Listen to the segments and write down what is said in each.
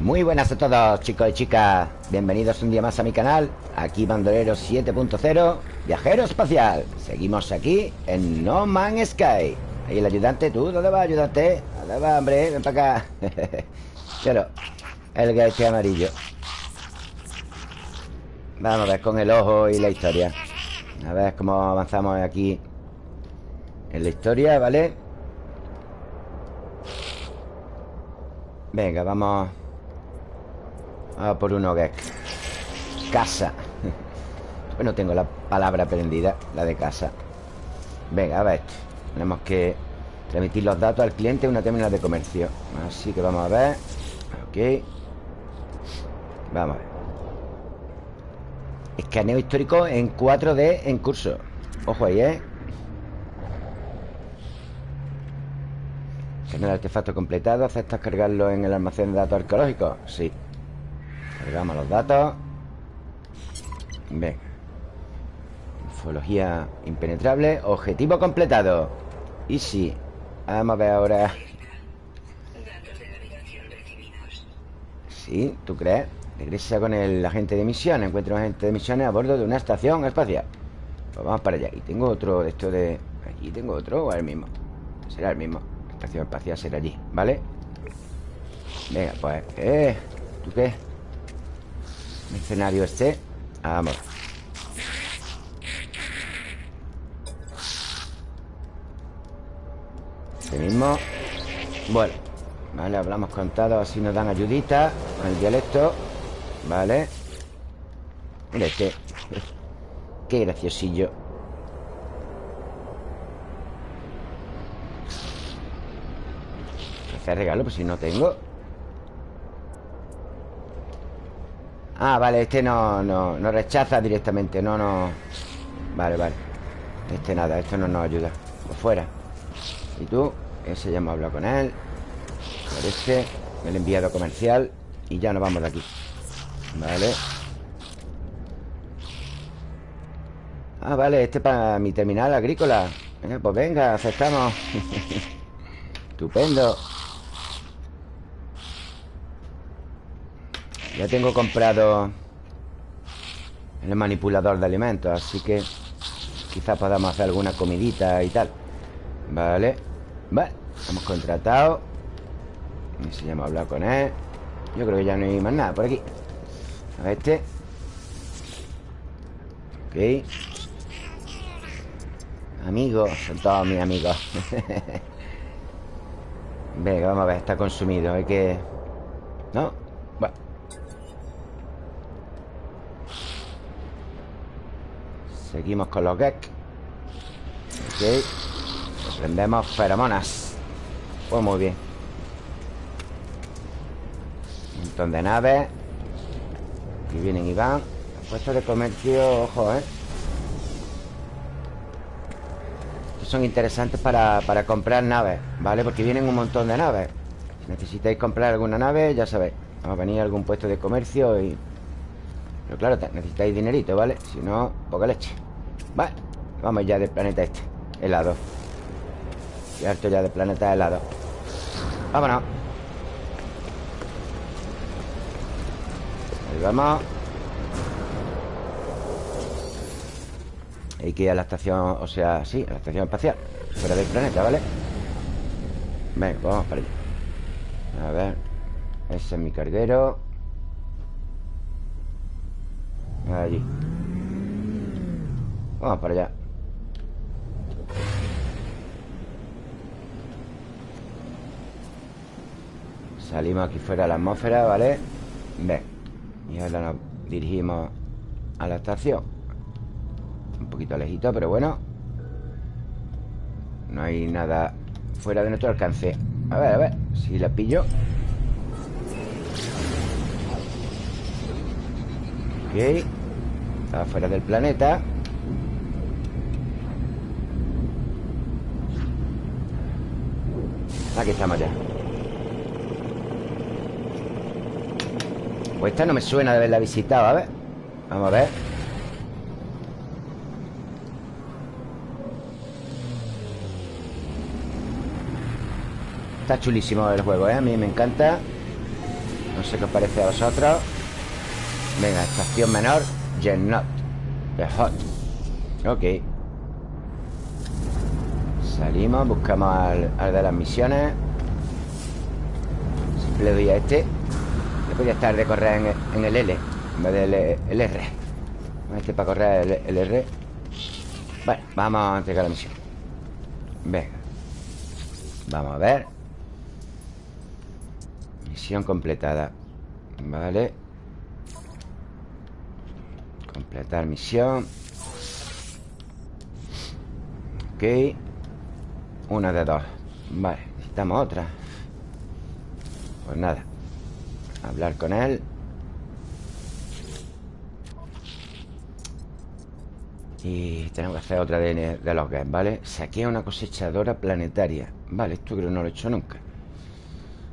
Muy buenas a todos chicos y chicas. Bienvenidos un día más a mi canal Aquí Bandolero 7.0 Viajero espacial. Seguimos aquí en No Man's Sky. Ahí el ayudante, ¿tú dónde vas ayudante? ¿Dónde vas, hombre? Ven para acá. Pero El gaite amarillo. Vamos a ver con el ojo y la historia. A ver cómo avanzamos aquí En la historia, ¿vale? Venga, vamos a por un hogar. Casa. Bueno, tengo la palabra aprendida La de casa. Venga, a ver. Tenemos que Transmitir los datos al cliente en una terminal de comercio. Así que vamos a ver. Ok. Vamos a ver. Escaneo histórico en 4D en curso. Ojo ahí, ¿eh? Tener el artefacto completado ¿Aceptas cargarlo en el almacén de datos arqueológicos? Sí Cargamos los datos. Venga. Ufología impenetrable Objetivo completado. Y si Vamos a ver ahora. Sí, ¿tú crees? Regresa con el agente de misiones. Encuentra un agente de misiones a bordo de una estación espacial. Pues vamos para allá. Y tengo otro de esto de... Aquí tengo otro o el mismo. Será el mismo. Estación espacial será allí, ¿vale? Venga, pues ¿Qué? ¿Tú qué? Mercenario este. Vamos. Este mismo. Bueno Vale, hablamos contado Así nos dan ayudita Con el dialecto. Vale. Mira este. Qué graciosillo. Hacer regalo, pues si no tengo Ah, vale, este no, no, no rechaza directamente No, no. Vale, vale. Este nada, esto no nos ayuda. Por fuera. ¿Y tú? Ese ya hemos hablado con él. Por este El enviado comercial Y ya nos vamos de aquí. Vale. Ah, vale, este para mi terminal agrícola. Venga, pues venga, aceptamos. Estupendo Ya tengo comprado El manipulador de alimentos Así que Quizás podamos hacer alguna comidita y tal. Vale. Vale, hemos contratado. Y si ya hemos hablado con él. Yo creo que ya no hay más nada por aquí. A este. Ok. Amigos, son todos mis amigos. Venga, vamos a ver, está consumido Hay que... ¿No? Seguimos con los gek Ok. Prendemos feromonas. Pues muy bien. Un montón de naves. Aquí vienen y van. Puestos de comercio, ojo, ¿eh? Estos son interesantes para, para comprar naves ¿Vale? Porque vienen un montón de naves. Si necesitáis comprar alguna nave, ya sabéis Vamos a venir a algún puesto de comercio y pero claro, necesitáis dinerito, ¿vale? Si no, poca leche. Vale, vamos ya del planeta este Helado. Y harto ya del planeta helado. Vámonos. Ahí vamos. Hay que ir a la estación, o sea, sí, a la estación espacial Fuera del planeta, ¿vale? Venga, vamos para allá. A ver Ese es mi carguero Allí. Vamos para allá. Salimos aquí fuera de la atmósfera, ¿vale? Ven. Y ahora nos dirigimos a la estación. Un poquito lejito, pero bueno. No hay nada fuera de nuestro alcance. A ver, a ver Si la pillo. Ok Está fuera del planeta. Aquí estamos ya. Pues esta no me suena de haberla visitado, a ver. Vamos a ver. Está chulísimo el juego, ¿eh? A mí me encanta. No sé qué os parece a vosotros. Venga, estación menor Gennot The Hot. Ok. Salimos, buscamos al, de las misiones. Siempre le doy a este. Le podría estar de correr en, el L En vez del el R. Este para correr el, el R. Bueno, vamos a entregar la misión. Venga. Vamos a ver. Misión completada. Vale Completar misión. Ok. Una de dos. Vale, necesitamos otra. Pues nada. Hablar con él. Y tenemos que hacer otra de, los games, ¿vale? Saqué una cosechadora planetaria. Vale, esto creo que no lo he hecho nunca.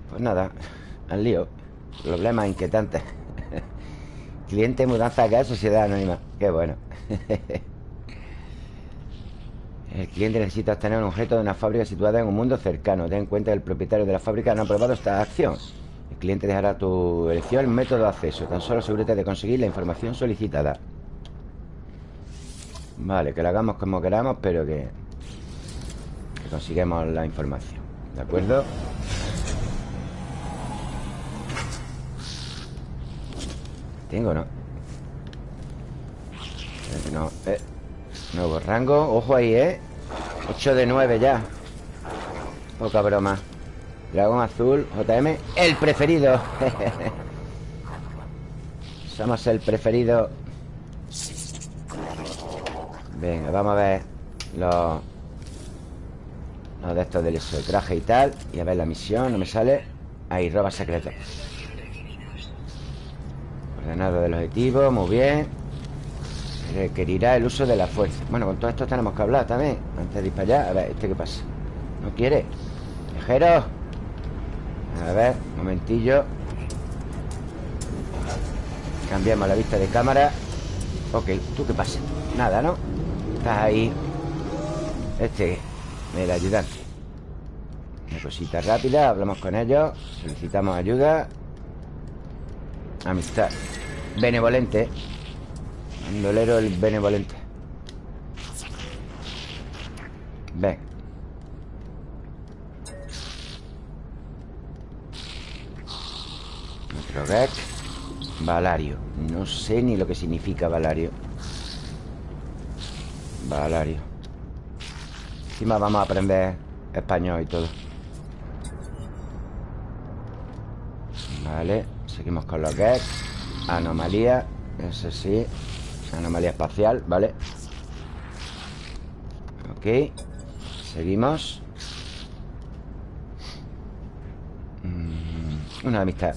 Pues nada, al lío. Problemas inquietantes Cliente, mudanza acá, sociedad anónima. Qué bueno. El cliente necesita obtener un objeto de una fábrica situada en un mundo cercano. Ten en cuenta que el propietario de la fábrica no ha aprobado esta acción. El cliente dejará tu elección el método de acceso. Tan solo asegúrate de conseguir la información solicitada. Vale, que lo hagamos como queramos Pero que, que consigamos la información. ¿De acuerdo? ¿Tengo no? No, eh. Nuevo rango. Ojo ahí, ¿eh? 8 de 9 ya. Poca broma. Dragón azul, JM El preferido. Somos el preferido. Venga, vamos a ver Los Los de estos del traje y tal Y a ver la misión, no me sale. Ahí, roba secreto Ordenado del objetivo, muy bien Requerirá el uso de la fuerza Bueno, con todo esto tenemos que hablar también Antes de ir para allá A ver, ¿este qué pasa? ¿No quiere? ¡Viajero! A ver, un momentillo Cambiamos la vista de cámara Ok, ¿tú qué pasa? Nada, ¿no? Estás ahí Este, el ayudante Una cosita rápida Hablamos con ellos Solicitamos ayuda Amistad. Benevolente. Bandolero el benevolente. Ven. Otro Valario. No sé ni lo que significa Valario. Valario. Encima vamos a aprender español y todo. Vale Seguimos con los gags Anomalía Eso sí Anomalía espacial, ¿vale? Ok Seguimos. Mm, Una amistad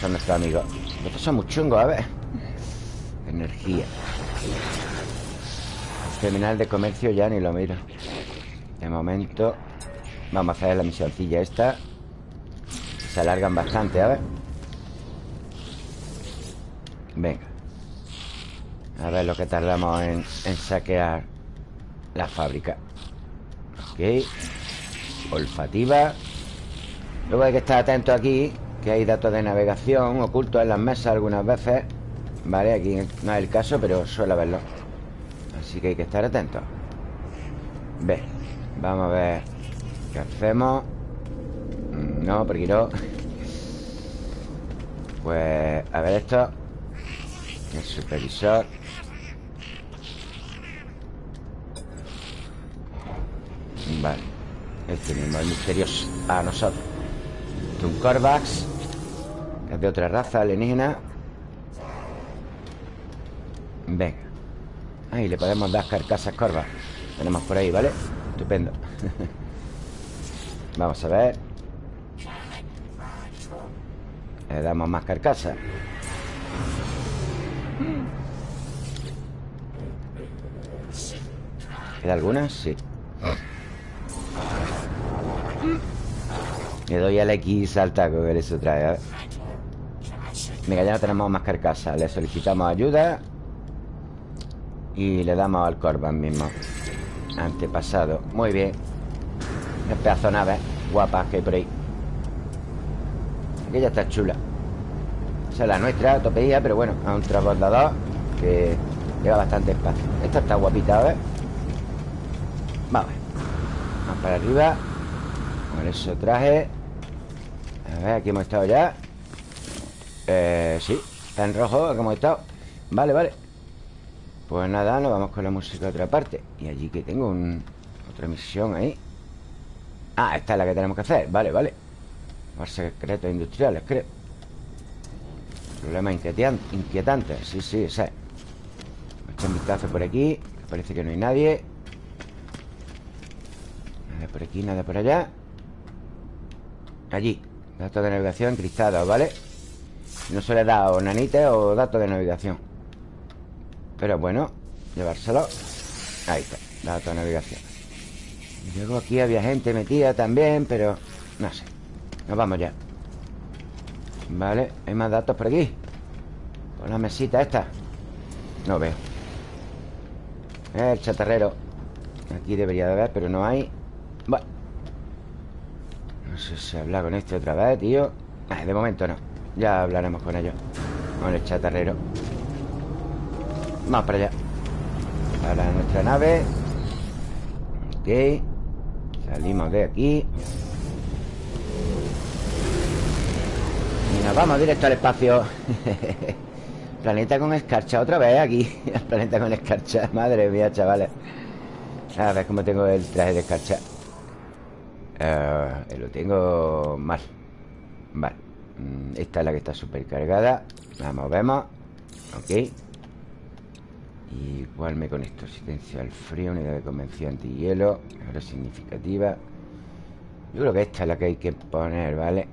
Son nuestros amigos. Estos son muy chungos, a ver. Energía. Terminal de comercio ya ni lo miro. De momento Vamos a hacer la misioncilla esta. Se alargan bastante, a ver Venga. A ver lo que tardamos en, saquear la fábrica. Ok. Olfativa. Luego hay que estar atento aquí Que hay datos de navegación ocultos en las mesas algunas veces Vale, aquí no es el caso Pero suele haberlo. Así que hay que estar atentos Ve, vamos a ver ¿Qué hacemos? No, porque no. Pues, a ver esto El supervisor Vale. Este mismo, el misterioso. A nosotros. Un Corvax. Es de otra raza alienígena. Venga. Ahí le podemos dar carcasas Corvax. Tenemos por ahí, ¿vale? Estupendo. Vamos a ver. Le damos más carcasas ¿Queda alguna? Sí Le doy al X al taco que eso trae. A ver. Venga, ya no tenemos más carcasas. Le solicitamos ayuda. Y le damos al Corban mismo. Antepasado. Muy bien. Un pedazo de nave guapa que hay por ahí. Aquella está chula. Es la nuestra, topeía Pero bueno, a un transbordador Que lleva bastante espacio. Esta está guapita, a ver. Vamos. Vamos para arriba. Con eso traje. A ver, aquí hemos estado ya. Eh, sí Está en rojo, aquí hemos estado. Vale, vale. Pues nada, nos vamos con la música a otra parte. Y allí que tengo un, otra misión ahí. Ah, esta es la que tenemos que hacer. Vale, vale. Secretos industriales, creo Problema inquietante Sí, sí, ese Echa un vistazo por aquí Parece que no hay nadie. Nada por aquí, nada por allá. Allí Datos de navegación encriptados, ¿vale? No se le da o nanita o datos de navegación. Pero bueno Llevárselo. Ahí está, datos de navegación. Luego aquí había gente metida también Pero no sé. Nos vamos ya Vale, hay más datos por aquí Por la mesita esta. No veo. El chatarrero. Aquí debería de haber, pero no hay. Bueno. No sé si habla con este otra vez, tío. De momento no. Ya hablaremos con ellos. Con el chatarrero. Vamos para allá. Para nuestra nave. Ok. Salimos de aquí Nos vamos directo al espacio. Planeta con escarcha Otra vez aquí. El planeta con escarcha. Madre mía, chavales. A ver cómo tengo el traje de escarcha. Uh, Lo tengo mal. Vale. Mm, Esta es la que está súper cargada La movemos Ok. Igual me conecto. Asistencia al frío Unidad de convención anti-hielo. Mejora significativa Yo creo que esta es la que hay que poner, ¿vale?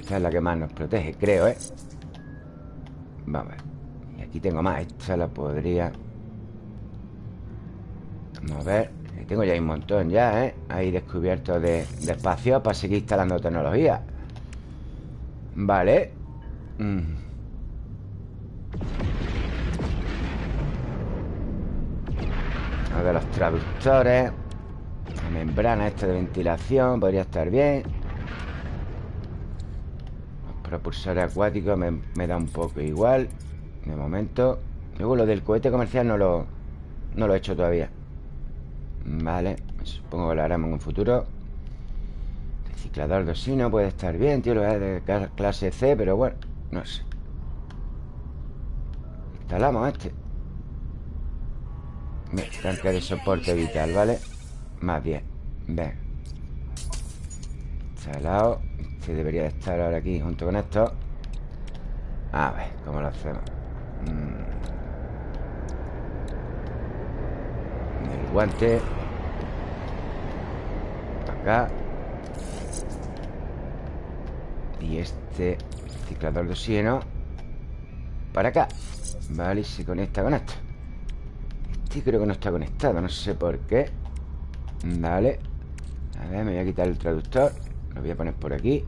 Esta es la que más nos protege, creo, ¿eh? Vamos a ver. Y aquí tengo más. Esta la podría Vamos a ver. Tengo ya un montón ya, ¿eh? Ahí descubierto de, de espacio Para seguir instalando tecnología. Vale. Mm. Ver los traductores. La membrana esta de ventilación Podría estar bien Propulsor acuático me, da un poco igual De momento. Luego lo del cohete comercial no lo No lo he hecho todavía. Vale, supongo que lo haremos en un futuro. Reciclador de osino puede estar bien, tío Lo de clase C, pero bueno No sé. Instalamos este. Bien, tanque de soporte vital, ¿vale? Más bien Ven. Instalado que debería de estar ahora aquí junto con esto. A ver, ¿cómo lo hacemos? Mm. El guante. Acá. Y este ciclador de oxígeno. Para acá. Vale, y se conecta con esto. Este creo que no está conectado No sé por qué. Vale. A ver, me voy a quitar el traductor Lo voy a poner por aquí.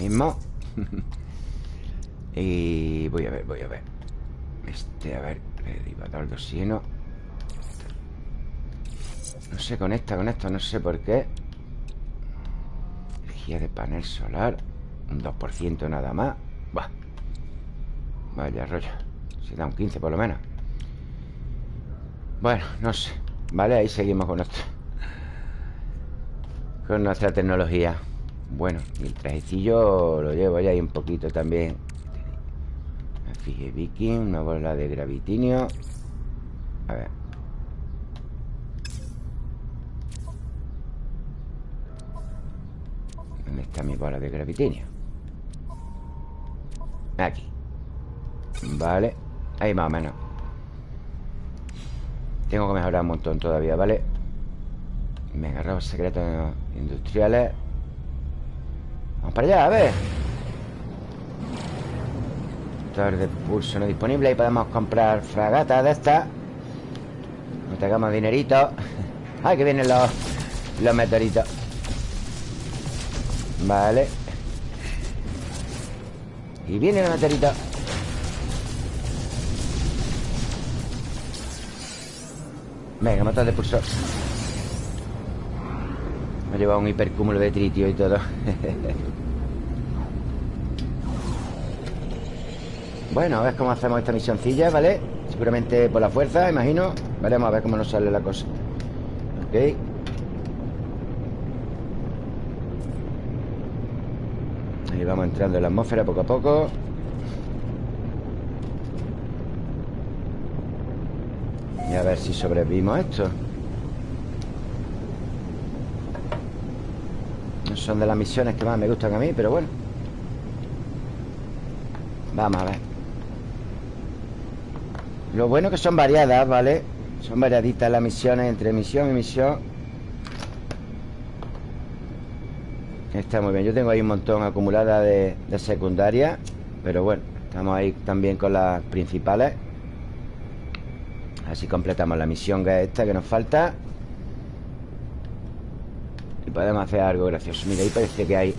Mismo. Y voy a ver, voy a ver. Este, a ver Derivador de oxígeno. No se conecta con esto, no sé por qué. Energía de panel solar. Un 2% nada más. Vaya rollo. Se da un 15 por lo menos. Bueno, no sé. Vale, ahí seguimos con esto Con nuestra tecnología. Bueno, y el trajecillo lo llevo ya ahí un poquito también. Fije Viking, una bola de gravitinio. A ver. ¿Dónde está mi bola de gravitinio? Aquí. Vale. Ahí más o menos. Tengo que mejorar un montón todavía, ¿vale? Venga, robos secretos industriales. Vamos para allá, a ver. Motor de pulso no disponible Ahí podemos comprar fragatas de estas. No tengamos dinerito. Ay, que vienen los Los meteoritos. Vale. Y viene el meteorito. Venga, motor de pulso me he llevado un hipercúmulo de tritio y todo. bueno, a ver cómo hacemos esta misioncilla, ¿vale? Seguramente por la fuerza, imagino. Veremos a ver cómo nos sale la cosa. Ok. Ahí vamos entrando en la atmósfera poco a poco. Y a ver si sobrevivimos a esto. Son de las misiones que más me gustan a mí, pero bueno. Vamos a ver. Lo bueno que son variadas, ¿vale? Son variaditas las misiones Entre misión y misión. Está muy bien. Yo tengo ahí un montón acumulada de, de secundaria Pero bueno Estamos ahí también con las principales. Así completamos la misión que es esta que nos falta podemos hacer algo gracioso. Mira, ahí parece que hay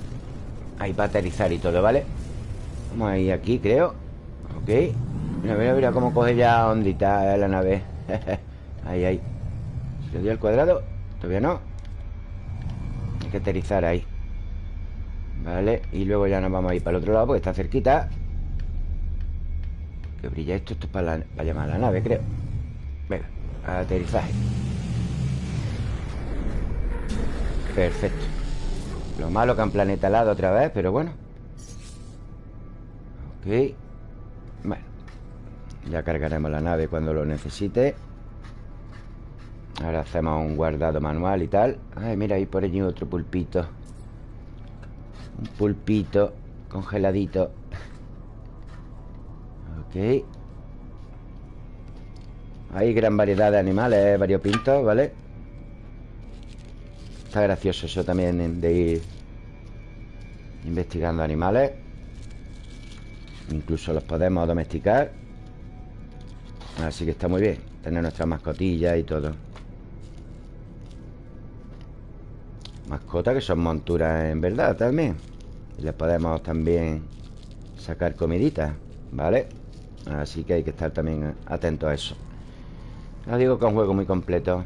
Hay para aterrizar y todo, ¿vale? Vamos a ir aquí, creo. Ok. Mira, mira, mira cómo coge ya ondita la nave. Ahí, ahí. ¿Se le dio el cuadrado? Todavía no. Hay que aterrizar ahí. Vale, y luego ya nos vamos a ir para el otro lado Porque está cerquita. Que brilla esto, esto es para, para llamar a la nave, creo. Venga, aterrizaje Perfecto. Lo malo que han planetalado otra vez, pero bueno. Ok. Bueno Ya cargaremos la nave cuando lo necesite. Ahora hacemos un guardado manual y tal. Ay, mira, ahí por allí otro pulpito. Un pulpito Congeladito. Ok. Hay gran variedad de animales variopintos, ¿vale? Está gracioso eso también de ir investigando animales. Incluso los podemos domesticar. Así que está muy bien. Tener nuestras mascotillas y todo. Mascotas que son monturas en verdad también. Y les podemos también sacar comiditas, ¿vale? Así que hay que estar también atentos a eso. No digo que es un juego muy completo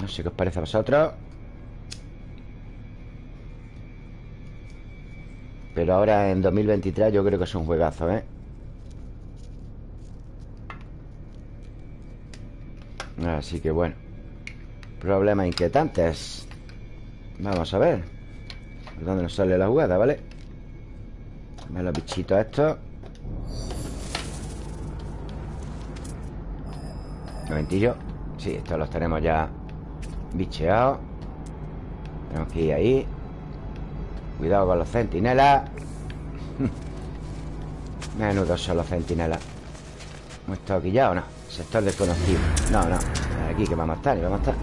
No sé qué os parece a vosotros. Pero ahora en 2023 yo creo que es un juegazo, ¿eh? Así que bueno. Problemas inquietantes. Vamos a ver. ¿Por dónde nos sale la jugada, vale? Ven los bichitos estos. Un momentillo. Sí, estos los tenemos ya bicheados Tenemos que ir ahí. Cuidado con los centinelas. Menudos son los centinelas. ¿Hemos estado aquí ya o no? Sector desconocido. No, no. Aquí que vamos a estar vamos a estar.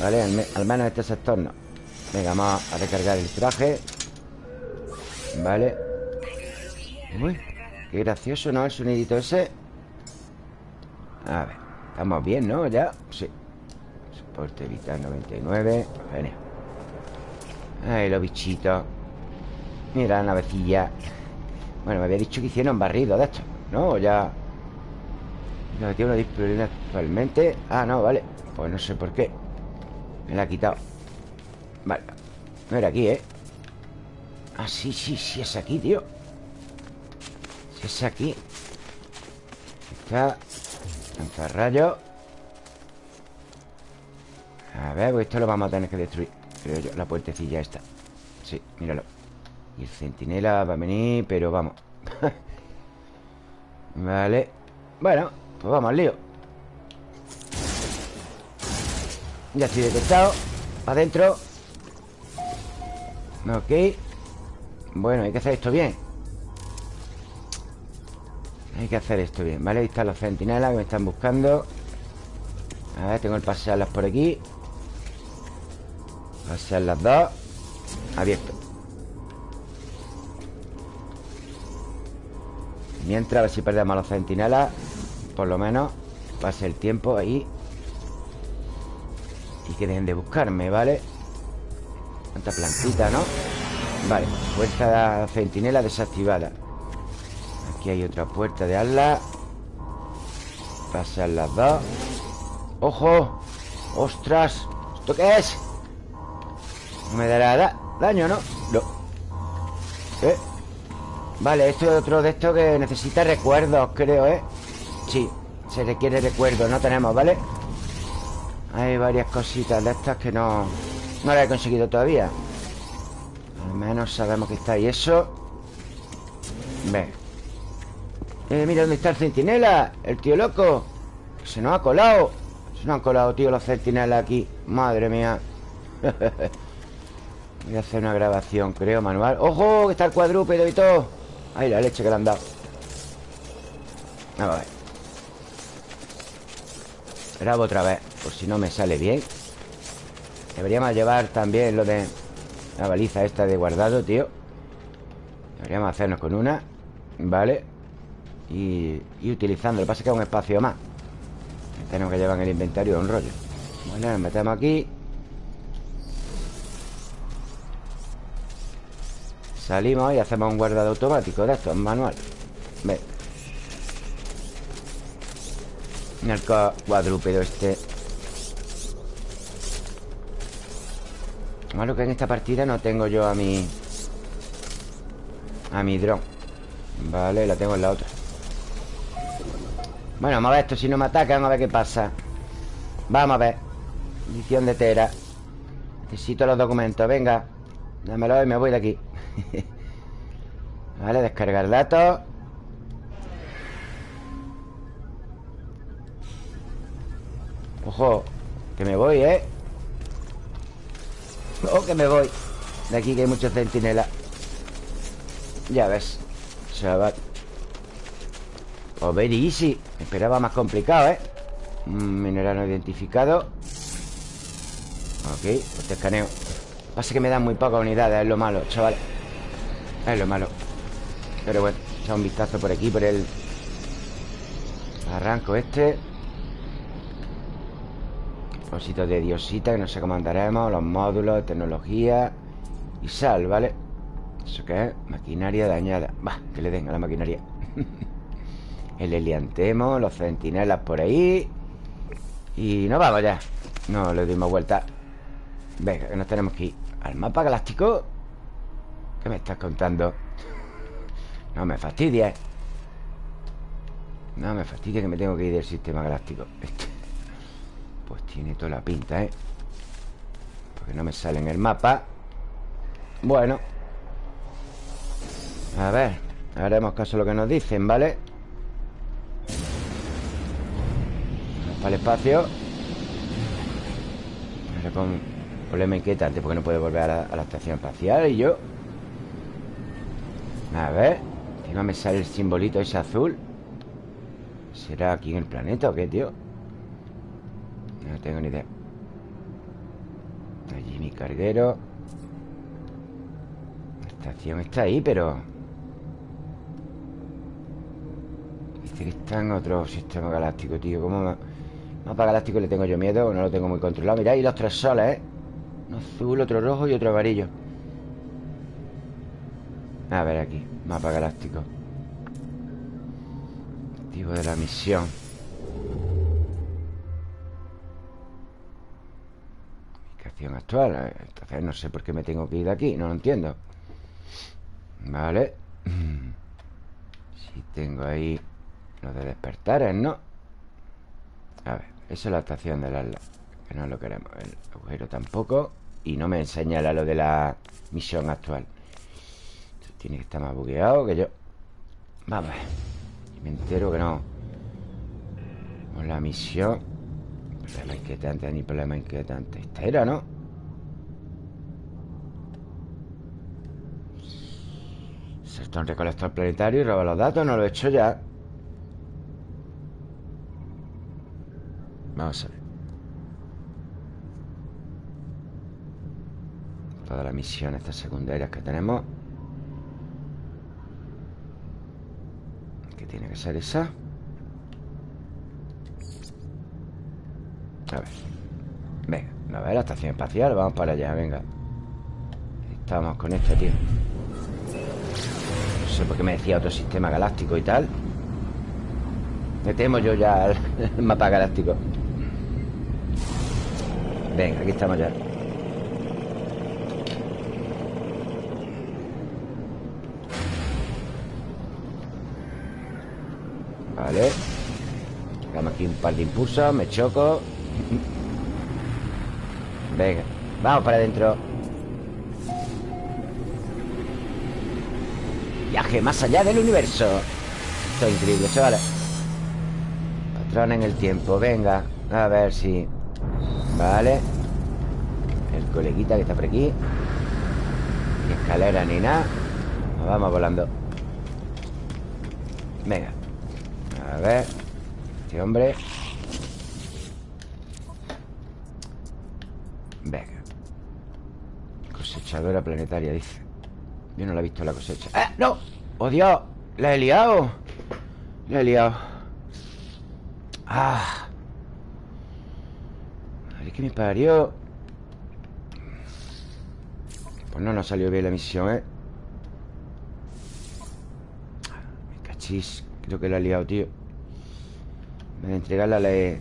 Vale, al, menos este sector no. Venga, vamos a recargar el traje. Vale. Uy, qué gracioso, ¿no? El sonidito ese. A ver, estamos bien, ¿no? Ya, sí. Soporte vital 99 Genial Ay, los bichitos. Mira la navecilla. Bueno, me había dicho que hicieron barrido de esto ¿No? Ya. No, tiene una disponibilidad actualmente. Ah, no, vale. Pues no sé por qué. Me la ha quitado. Vale. No era aquí, ¿eh? Ah, sí, sí, sí es aquí, tío es aquí. Está rayo A ver, pues esto lo vamos a tener que destruir. Creo yo, la puertecilla esta. Sí, míralo. Y el centinela va a venir, pero vamos. Vale. Bueno, pues vamos al lío. Ya estoy detectado Adentro Ok. Bueno, hay que hacer esto bien Hay que hacer esto bien Vale, ahí están los centinelas que me están buscando. A ver, tengo el pasearlas por aquí. Pasear las dos. Abierto. Mientras, a ver si perdemos a los centinelas Por lo menos Pase el tiempo ahí. Y que dejen de buscarme, ¿vale? Tanta plantita, ¿no? Vale, puerta de centinela desactivada Aquí hay otra puerta de ala Pasan las dos ¡Ojo! ¡Ostras! ¿Esto qué es? No me dará daño, ¿no? No ¿Eh? Vale, esto es otro de estos que necesita recuerdos, creo, ¿eh? Sí, se requiere recuerdo, no tenemos, ¿vale? Hay varias cositas de estas que no... No las he conseguido todavía Al menos sabemos que está ahí eso Ve Eh, mira dónde está el centinela El tío loco. Se nos ha colado. Se nos han colado, tío, los centinelas aquí. Madre mía. Voy a hacer una grabación, creo, manual. ¡Ojo! Que está el cuadrúpedo y todo. Ay, la leche que le han dado. A ver. Grabo otra vez Por si no me sale bien. Deberíamos llevar también lo de La baliza esta de guardado, tío. Deberíamos hacernos con una. Vale Y, utilizando, lo que pasa es que es un espacio más. Tenemos que llevar en el inventario un rollo. Bueno, nos metemos aquí. Salimos y hacemos un guardado automático de esto, en manual. Ve. El cuadrúpedo este. Malo que en esta partida no tengo yo a mi A mi dron. Vale, la tengo en la otra Bueno, vamos a ver esto Si no me atacan, a ver qué pasa. Vamos a ver. Edición de Tera Necesito los documentos, venga. Dámelo y me voy de aquí. Vale, descargar datos Ojo Que me voy, ¿eh? Oh, que me voy. De aquí que hay muchos centinelas. Ya ves Chaval Oh, very easy. Esperaba más complicado, ¿eh? mineral no identificado. Ok, este escaneo. Pasa que me dan muy pocas unidades Es lo malo, chaval. Es lo malo. Pero bueno, echa un vistazo por aquí Por el arranco este. Cositos de diosita Que no sé cómo andaremos Los módulos, tecnología Y sal, ¿vale? ¿Eso qué es? Maquinaria dañada. Va, que le den a la maquinaria El heliantemo Los centinelas por ahí Y nos vamos ya No le dimos vuelta Venga, que nos tenemos que ir ¿Al mapa galáctico? ¿Qué me estás contando? No me fastidies No me fastidies que me tengo que ir del sistema galáctico Este Pues tiene toda la pinta, ¿eh? Porque no me sale en el mapa Bueno A ver Haremos caso a lo que nos dicen, ¿vale? El espacio. Ahora con Problema inquietante porque no puede volver a la, estación espacial Y yo. A ver Encima me sale el simbolito ese azul. ¿Será aquí en el planeta o qué, tío? No tengo ni idea. Allí mi carguero. La estación está ahí, pero Dice que está en otro sistema galáctico, tío. ¿Cómo Mapa galáctico le tengo yo miedo No lo tengo muy controlado. Mirá, y los tres soles, ¿eh? Uno azul, otro rojo y otro amarillo. A ver aquí Mapa galáctico. Objetivo de la misión. Ubicación actual Entonces no sé por qué me tengo que ir de aquí No lo entiendo. Vale. Si tengo ahí Lo de despertar, ¿no? A ver, esa es la estación de las que no lo queremos El agujero tampoco Y no me señala lo de la misión actual. Esto tiene que estar más bugueado que yo. Vamos Me entero que no. Con la misión Problema inquietante, ni problema inquietante. Esta era, ¿no? Salta un recolector planetario y roba los datos No lo he hecho ya Vamos a ver. Todas las misiones secundarias que tenemos. ¿Qué tiene que ser esa? A ver. Venga, a ver la estación espacial Vamos para allá, venga. Estamos con esto, tío. No sé por qué me decía otro sistema galáctico y tal. Me temo yo ya el mapa galáctico Venga, aquí estamos ya. Vale. Damos aquí un par de impulsos Me choco. Venga Vamos para adentro. Viaje más allá del universo. Esto es increíble, chavales. Patrón en el tiempo Venga A ver si Vale. El coleguita que está por aquí. Ni escalera ni nada. Nos vamos volando. Venga. A ver. Este hombre. Venga. Cosechadora planetaria, dice. Yo no la he visto la cosecha. ¡Eh! ¡No! ¡Oh, Dios! ¡La he liado! La he liado ¡Ah! Que me parió. Pues no nos salió bien la misión, ¿eh? Me cachis Creo que la he liado, tío. Me de entregarla la he...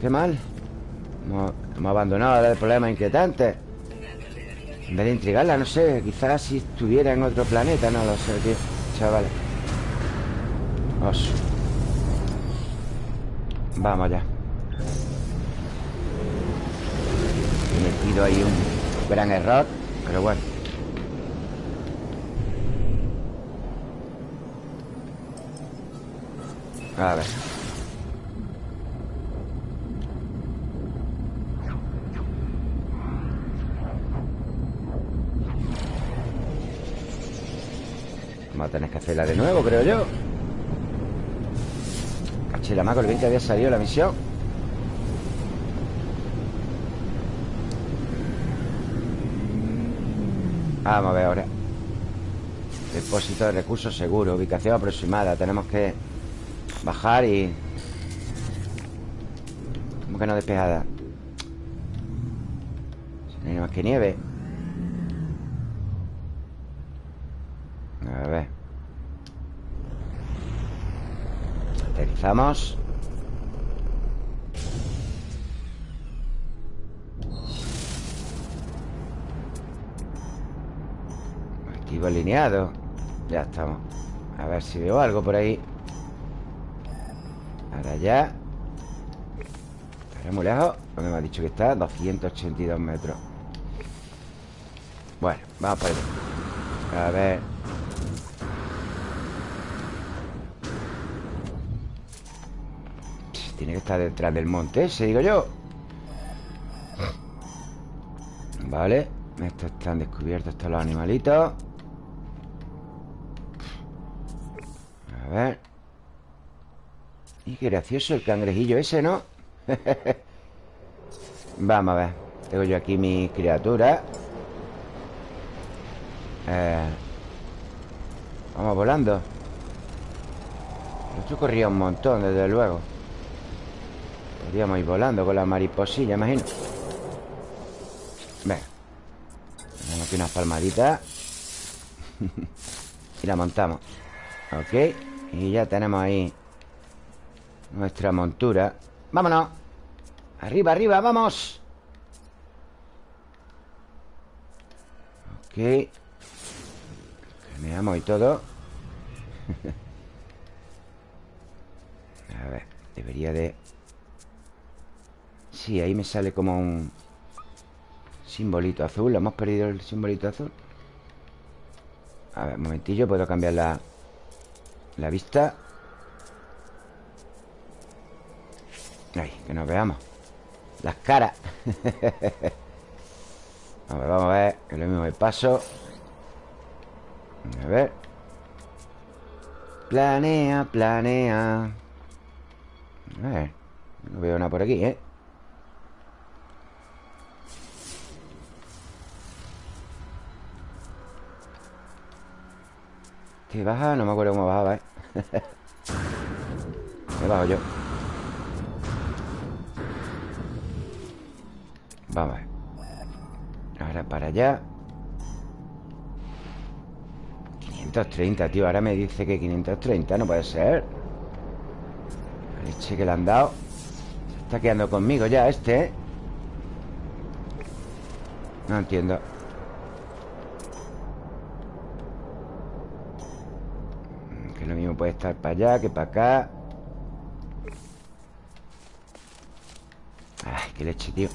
Qué mal. Hemos, hemos, abandonado el problema inquietante. En vez de intrigarla, no sé Quizás si estuviera en otro planeta No lo sé, tío Chavales. Os. Vamos ya He metido ahí un gran error Pero bueno. A ver. Vamos a tener que hacerla de nuevo, creo yo Caché la mago, el bien que había salido la misión. Vamos a ver ahora. Depósito de recursos seguros Ubicación aproximada. Tenemos que bajar y... ¿Cómo que no despejada? No hay más que nieve A ver Aterrizamos Activo alineado. Ya estamos. A ver si veo algo por ahí. Ahora ya. Estará muy lejos. ¿Dónde me ha dicho que está? 282 metros. Bueno, vamos por ahí. A ver Tiene que estar detrás del monte ese, digo yo. Vale Estos están descubiertos, estos los animalitos. A ver. Y qué gracioso el cangrejillo ese, ¿no? Vamos a ver Tengo yo aquí mi criatura. Eh, Vamos volando. Esto corría un montón, desde luego Podríamos ir volando con la mariposilla, imagino. Venga. Tenemos aquí unas palmaditas. Y la montamos. Ok. Y ya tenemos ahí Nuestra montura. ¡Vámonos! ¡Arriba, arriba! ¡Vamos! Ok. Caminamos y todo. A ver Debería de Sí, ahí me sale como un Simbolito azul. Hemos perdido el simbolito azul A ver, un momentillo Puedo cambiar la, la vista. Ahí, que nos veamos. Las caras. A ver, vamos a ver Que lo mismo me paso. A ver. Planea, planea. A ver No veo nada por aquí, ¿eh? ¿Qué baja? No me acuerdo cómo bajaba, ¿eh? me bajo yo Vamos Ahora para allá 530, tío Ahora me dice que 530 No puede ser leche que le han dado Se está quedando conmigo ya este, ¿eh? No entiendo Lo mismo puede estar para allá que para acá. Ay, qué leche, tío.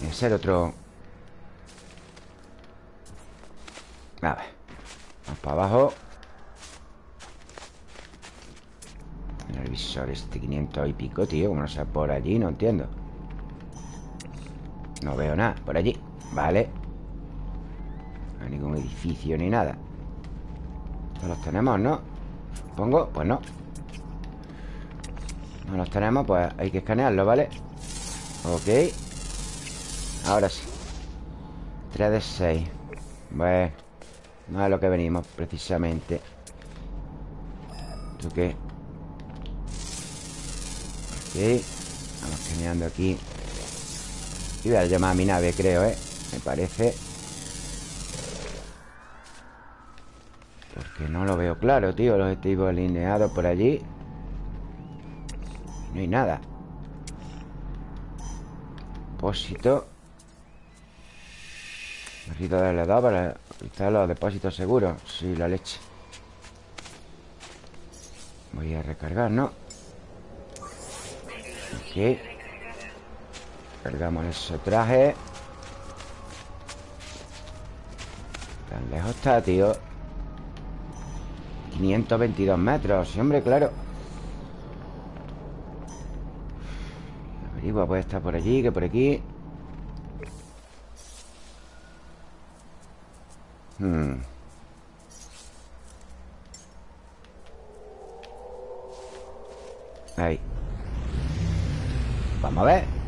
Que ser otro. A ver Vamos para abajo. El visor este 500 y pico, tío Como no sea por allí, no entiendo. No veo nada Por allí, vale ningún edificio ni nada. Todos los tenemos, ¿no? Supongo, pues no. No los tenemos, pues hay que escanearlo, ¿vale? Ok. Ahora sí. 3 de 6 Bueno No es lo que venimos, precisamente. ¿Tú qué? Ok. Vamos escaneando aquí. Y voy a llamar a mi nave, creo, ¿eh? Me parece Porque no lo veo claro, tío Los objetivos alineados por allí. No hay nada. Depósito. Necesito darle dos para utilizar los depósitos seguros. Sí, la leche. Voy a recargar, ¿no? Ok. Cargamos ese traje. Tan lejos está, tío 522 metros. Sí, hombre, claro. Averigua, puede estar por allí, que por aquí. Hmm. Ahí. Vamos a ver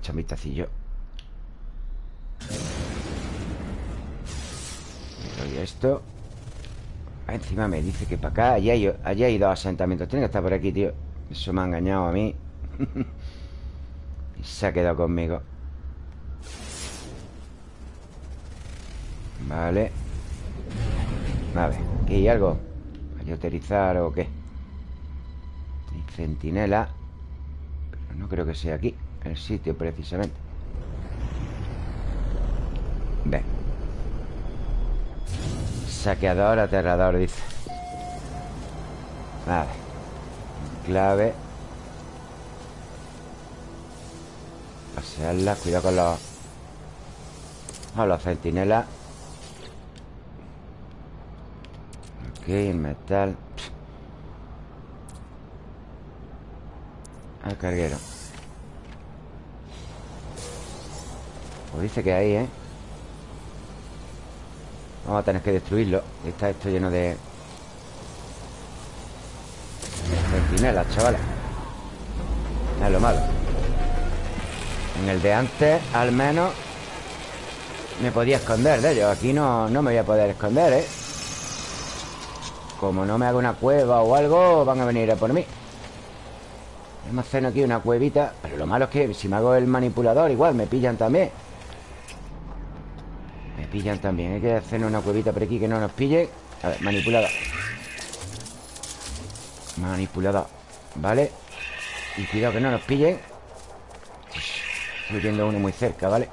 Chamistacillo Y esto. Ah, Encima me dice que para acá Allí hay, allí hay dos asentamientos. Tiene que estar por aquí, tío. Eso me ha engañado a mí. Y se ha quedado conmigo. Vale. A ver, ¿aquí hay algo? ¿Hay utilizar o qué? Centinela Pero no creo que sea aquí El sitio precisamente. Ven Saqueador aterrador, dice. Vale. Clave. Pasearla, cuidado con los Con los centinelas. Ok, metal. Al carguero Pues dice que ahí, ¿eh? Vamos a tener que destruirlo. Está esto lleno de Centinelas, chavales. Es lo malo. En el de antes, al menos Me podía esconder de ellos. Aquí no, no me voy a poder esconder, ¿eh? Como no me haga una cueva o algo Van a venir a por mí. Hacer aquí una cuevita Pero lo malo es que si me hago el manipulador Igual me pillan también pillan también Hay que hacer una cuevita por aquí que no nos pille. A ver, manipulador Manipulador Vale. Y cuidado que no nos pillen Estoy viendo uno muy cerca, ¿vale?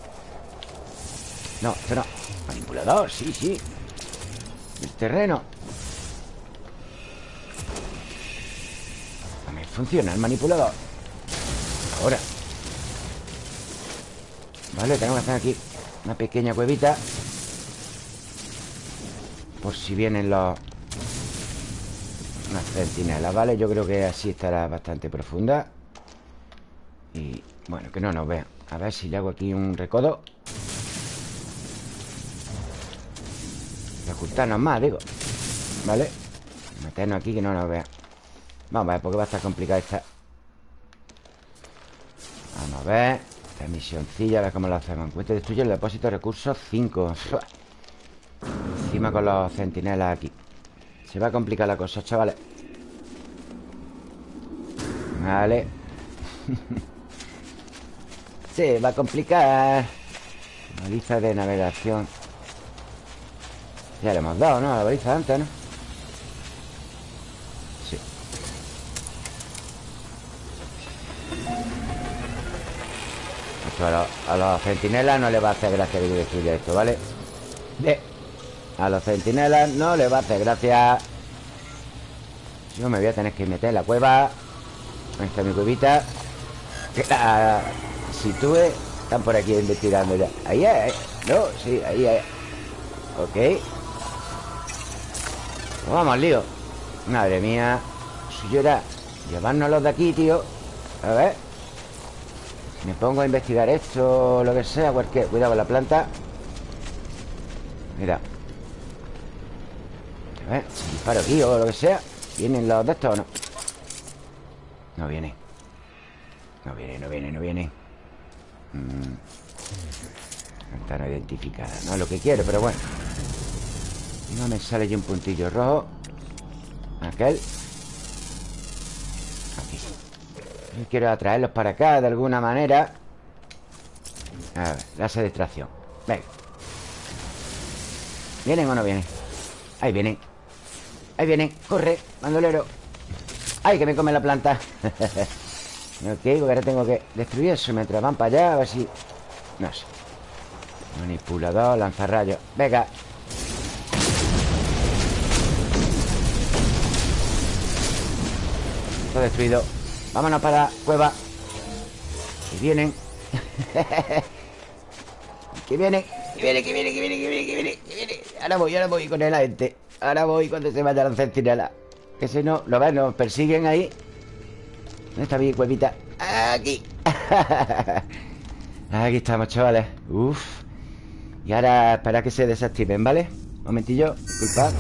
No, esto no. Manipulador, sí, sí. El terreno. También funciona el manipulador. Ahora. Vale, tenemos que hacer aquí Una pequeña cuevita Por si vienen los Unas centinelas, ¿vale? Yo creo que así estará bastante profunda. Y bueno, que no nos vean. A ver si le hago aquí un recodo. Ocultarnos más, digo. ¿Vale? Meternos aquí que no nos vean. Vamos a ver, porque va a estar complicada esta. Vamos a ver. Esta misioncilla, a ver cómo lo hacemos. Encuentre destruye el depósito de recursos 5 Con los centinelas aquí. Se va a complicar la cosa, chavales. Vale. Se va a complicar. Baliza de navegación. Ya le hemos dado, ¿no? A la baliza antes, ¿no? Sí. Esto a, los, centinelas no le va a hacer gracia que yo destruya esto, ¿vale? Bien A los centinelas no le va a hacer gracia. Yo me voy a tener que meter en la cueva. Ahí está mi cuevita. Que la sitúe están por aquí investigando ya. Ahí, ahí, no, sí, ahí, ahí Ok. Vamos lío. Madre mía. Suyo era llevárnoslos de aquí, tío. A ver. Me pongo a investigar esto Lo que sea, cualquier Cuidado con la planta. Mira A ver, si disparo aquí o lo que sea ¿Vienen los de estos o no? No viene. No viene, no viene, no viene. Mm. Ventana identificada No es lo que quiero, pero bueno. No me sale ya un puntillo rojo. Aquel. Aquí. Yo quiero atraerlos para acá de alguna manera. A ver, láser de extracción Venga. ¿Vienen o no vienen? Ahí vienen Ahí vienen, corre, bandolero. ¡Ay, que me come la planta! Ok, porque ahora tengo que destruir eso Mientras van para allá, a ver si... No sé. Manipulador, lanzarrayos. Venga. Todo destruido. Vámonos para la cueva. Que vienen. Que vienen Que vienen, que vienen, que vienen, que vienen, que vienen. Ahora voy, ahora voy con el agente Ahora voy cuando se vaya la centinela. Que si no, lo ven, nos persiguen ahí. ¿Dónde está mi cuevita? Aquí. Aquí estamos, chavales. Uf. Y ahora para que se desactiven, ¿vale? Un momentillo, disculpad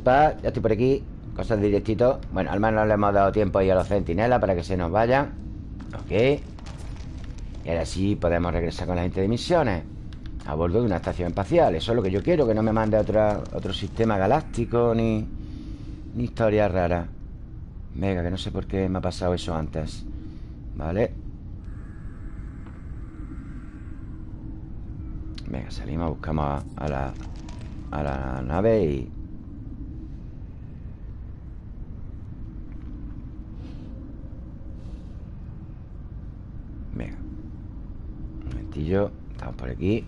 Disculpad, ya estoy por aquí Cosas directito. Bueno, al menos le hemos dado tiempo ahí a los centinelas Para que se nos vayan. Ok. Y ahora sí podemos regresar con la gente de misiones A bordo de una estación espacial. Eso es lo que yo quiero Que no me mande otro sistema galáctico Ni, ni historia rara. Venga, que no sé por qué me ha pasado eso antes. Vale. Venga, salimos, buscamos a la, a la nave y Estamos por aquí.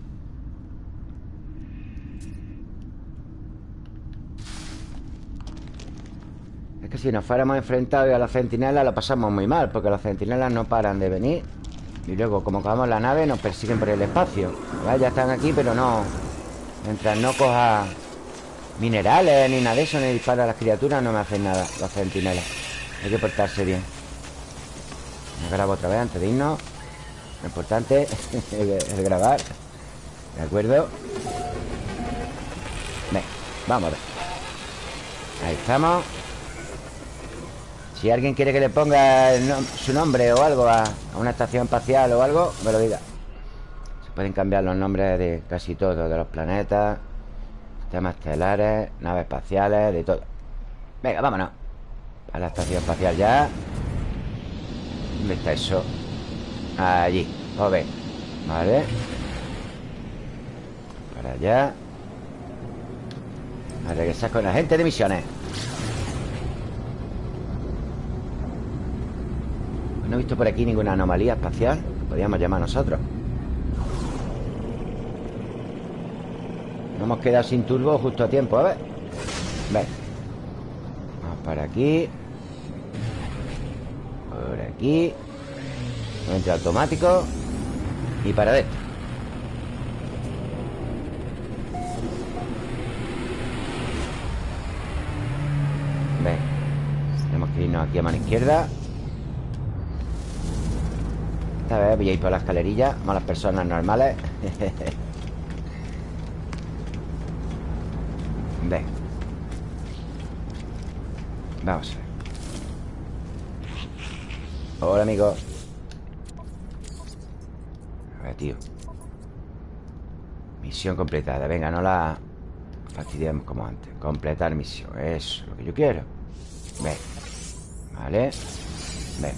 Es que si nos fuéramos enfrentados a las centinelas Lo pasamos muy mal Porque las centinelas no paran de venir. Y luego, como cagamos la nave Nos persiguen por el espacio. ¿Vale? Ya están aquí, pero no Mientras no coja minerales Ni nada de eso Ni dispara a las criaturas No me hacen nada las centinelas. Hay que portarse bien. Me grabo otra vez antes de irnos. Lo importante es grabar ¿De acuerdo? Venga, vamos a ver. Ahí estamos. Si alguien quiere que le ponga su nombre o algo a, una estación espacial o algo Me lo diga. Se pueden cambiar los nombres de casi todo De los planetas Sistemas estelares, naves espaciales, de todo. Venga, vámonos. A la estación espacial ya. ¿Dónde está eso? Allí, o ver Vale. Para allá. A regresar con la gente de misiones. No he visto por aquí ninguna anomalía espacial. Podríamos llamar nosotros. Nos hemos quedado sin turbo justo a tiempo, a ver. Ven. Vamos para aquí. Por aquí Entra automático Y para adentro. Ven. Tenemos que irnos aquí a mano izquierda. Esta vez voy a ir por la escalerilla Malas personas normales. Ven. Vamos a ver. Hola, amigo A ver, tío. Misión completada. Venga, no la fastidiemos como antes. Completar misión. Eso es lo que yo quiero. Ven. Vale. Ven.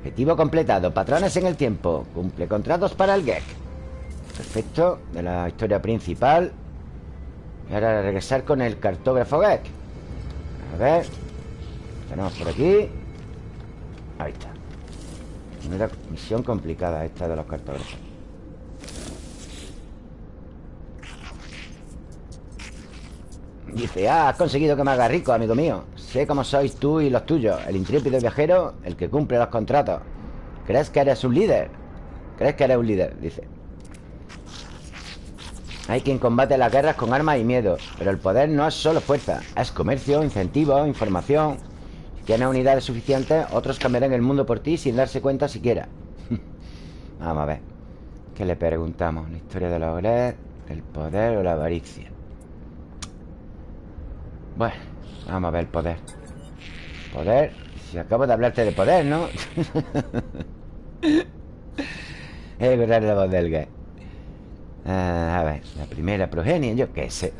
Objetivo completado. Patrones en el tiempo. Cumple contratos para el GEC Perfecto. De la historia principal. Y ahora regresar con el cartógrafo GEC A ver Tenemos por aquí. Ahí está. Primera misión complicada esta de los cartógrafos. Dice, ah, has conseguido que me haga rico, amigo mío. Sé cómo sois tú y los tuyos El intrépido viajero, el que cumple los contratos. ¿Crees que eres un líder? ¿Crees que eres un líder? Dice. Hay quien combate las guerras con armas y miedo Pero el poder no es solo fuerza Es comercio, incentivo, información tienes unidades suficientes Otros cambiarán el mundo por ti sin darse cuenta siquiera. Vamos a ver ¿Qué le preguntamos? La historia de la obras El poder o la avaricia Bueno, vamos a ver el poder. Poder Si acabo de hablarte de poder, ¿no? es verdad la voz del gay. Ah, A ver, la primera progenie Yo qué sé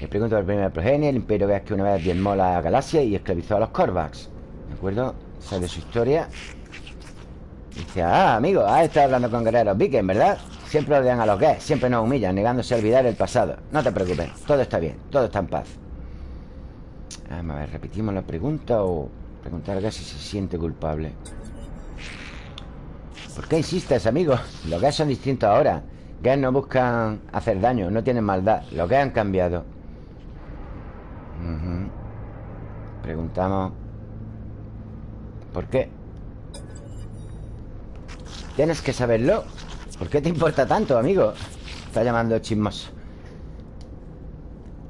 Le pregunto por la primera progenie El imperio ves que una vez diezmó la galaxia Y esclavizó a los Korvax ¿De acuerdo? Esa de su historia Dice, ah, amigo Has estado hablando con guerreros vikings, ¿verdad? Siempre odian a los gays Siempre nos humillan Negándose a olvidar el pasado No te preocupes Todo está bien Todo está en paz Vamos a ver, ¿repetimos la pregunta o preguntar a si se siente culpable? ¿Por qué insistes, amigo? Los gays son distintos ahora Gays no buscan hacer daño, no tienen maldad Los gays han cambiado Preguntamos ¿Por qué? Tienes que saberlo. ¿Por qué te importa tanto, amigo? Está llamando chismoso.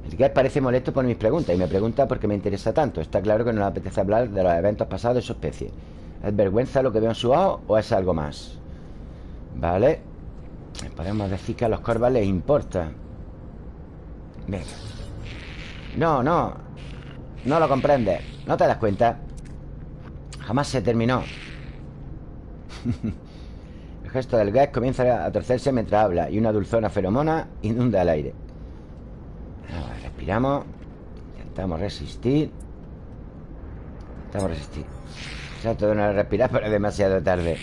El Gert parece molesto por mis preguntas Y me pregunta por qué me interesa tanto. Está claro que no le apetece hablar de los eventos pasados de su especie. ¿Es vergüenza lo que veo en su ojo o es algo más? Vale Podemos decir que a los corvas les importa. Venga No, no. No lo comprendes ¿No te das cuenta? Jamás se terminó. El gesto del gas comienza a torcerse mientras habla Y una dulzona feromona inunda el aire. Respiramos. Intentamos resistir. Intentamos resistir. Exacto de no respirar pero es demasiado tarde.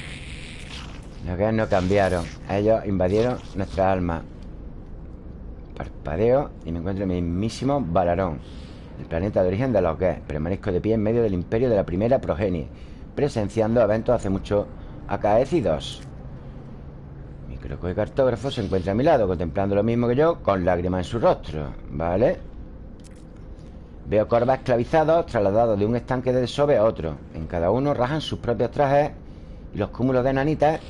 Los que no cambiaron. Ellos invadieron nuestra alma Parpadeo Y me encuentro en mi mismísimo Balarón El planeta de origen de los gays Permanezco de pie en medio del imperio de la primera progenie Presenciando eventos hace mucho acaecidos. Pero el cartógrafo se encuentra a mi lado Contemplando lo mismo que yo Con lágrimas en su rostro ¿Vale? Veo corvas esclavizados Trasladados de un estanque de desove a otro. En cada uno rajan sus propios trajes Y los cúmulos de nanitas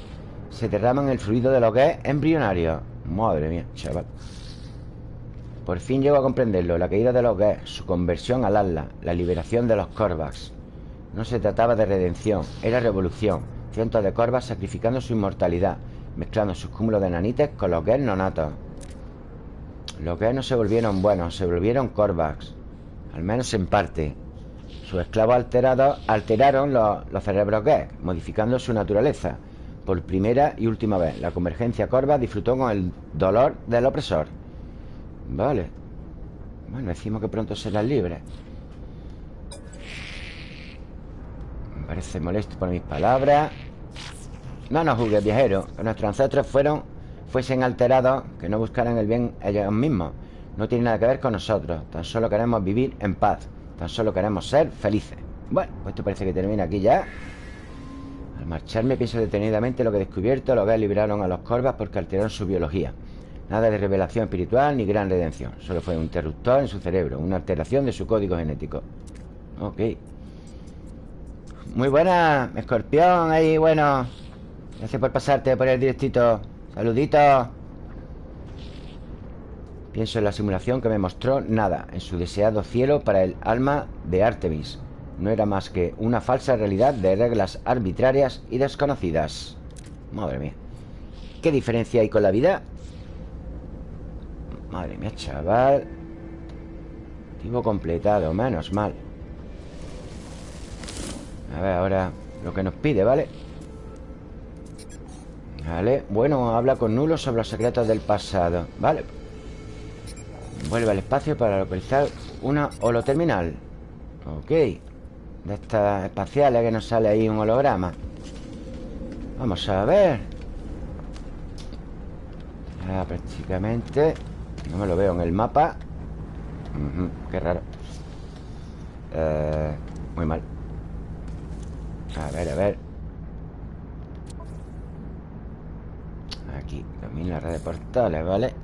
Se derraman el fluido de lo que es embrionario. Madre mía, chaval Por fin llego a comprenderlo La caída de los gays Su conversión al ala La liberación de los corvax. No se trataba de redención Era revolución. Cientos de corvas sacrificando su inmortalidad Mezclando sus cúmulos de nanites con los gays nonatos. Los gays no se volvieron buenos Se volvieron corvax al menos en parte. Sus esclavos alterados alteraron los, cerebros gay Modificando su naturaleza Por primera y última vez. La convergencia corva disfrutó con el dolor del opresor Vale. Bueno, decimos que pronto serán libres Me parece molesto por mis palabras. No nos juzgues, viajero Que nuestros ancestros fueron Fuesen alterados Que no buscaran el bien ellos mismos. No tiene nada que ver con nosotros. Tan solo queremos vivir en paz. Tan solo queremos ser felices. Bueno, pues esto parece que termina aquí ya. Al marcharme pienso detenidamente lo que he descubierto. Los que liberaron a los corvas porque alteraron su biología Nada de revelación espiritual ni gran redención. Solo fue un interruptor en su cerebro Una alteración de su código genético. Ok. Muy buena, escorpión Ahí, bueno. Gracias por pasarte por el directito. Saluditos Pienso en la simulación que me mostró nada En su deseado cielo para el alma de Artemis. No era más que una falsa realidad de reglas arbitrarias y desconocidas. Madre mía. ¿Qué diferencia hay con la vida? Madre mía, chaval. Tipo completado, menos mal. A ver, ahora lo que nos pide, ¿vale? Vale, bueno, habla con Nulo sobre los secretos del pasado Vale Vuelve al espacio para localizar una holoterminal. Ok. De estas espaciales que nos sale ahí un holograma. Vamos a ver. Ya prácticamente No me lo veo en el mapa. Qué raro. Eh, Muy mal. A ver, a ver. Aquí, domina la red de portales, ¿vale?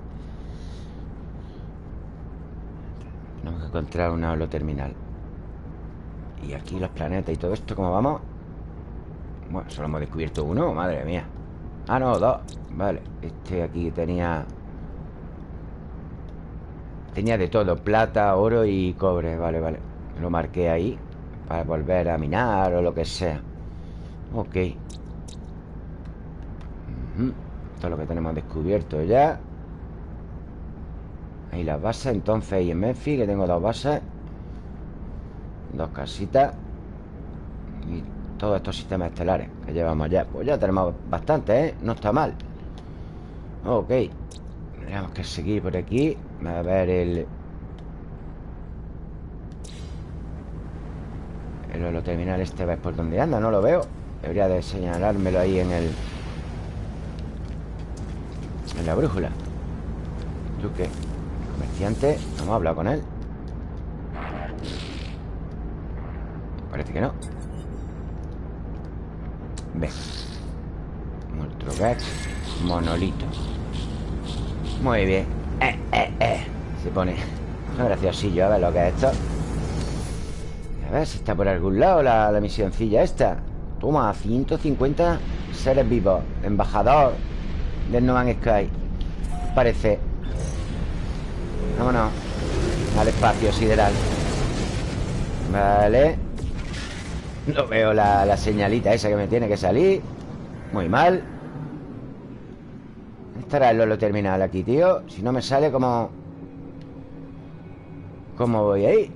Tenemos que encontrar una holoterminal Y aquí los planetas y todo esto, ¿cómo vamos? Bueno, solo hemos descubierto uno, madre mía. Ah, no, dos. Vale, este aquí tenía Tenía de todo Plata, oro y cobre. Vale, vale. Lo marqué ahí Para volver a minar o lo que sea. Ok. Todo lo que tenemos descubierto ya. Ahí las bases Entonces ahí en Memphis Que tengo dos bases. Dos casitas. Y todos estos sistemas estelares Que llevamos ya Pues ya tenemos bastante, ¿eh? No está mal. Ok. Tenemos que seguir por aquí A ver el... El terminal este ¿Ves por dónde anda, no lo veo. Debería de señalármelo ahí en el En la brújula. ¿Tú qué? Comerciante, no hemos hablado con él Parece que no. Ve. Gax Monolito Muy bien eh, eh, eh. Se pone graciosillo A ver lo que es esto. A ver si está por algún lado la, la misioncilla esta. Toma, 150 seres vivos. Embajador del No Man's Sky. Parece. Vámonos Al espacio sideral. Vale. No veo la, señalita esa que me tiene que salir. Muy mal Estará el Lolo terminal aquí, tío. Si no me sale como... ¿Cómo voy ahí?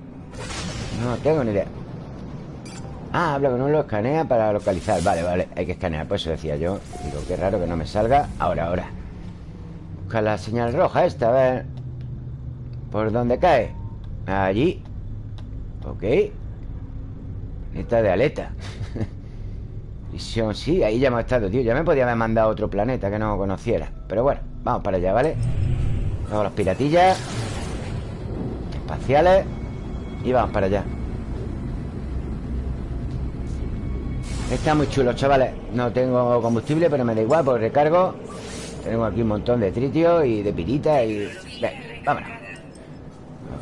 No tengo ni idea. Ah, habla con uno, escanea para localizar. Vale, vale, hay que escanear. Pues eso decía yo. Digo, qué raro que no me salga. Ahora, ahora. Busca la señal roja esta, a ver. ¿Por dónde cae? Allí. Ok. Planeta de aleta Visión, sí, ahí ya hemos estado, tío. Ya me podía haber mandado a otro planeta que no conociera Pero bueno, vamos para allá, ¿vale? Vamos los piratillas Espaciales Y vamos para allá. Está muy chulo, chavales. No tengo combustible, pero me da igual, porque recargo. Tenemos aquí un montón de tritio y de pirita y... Ven, vámonos.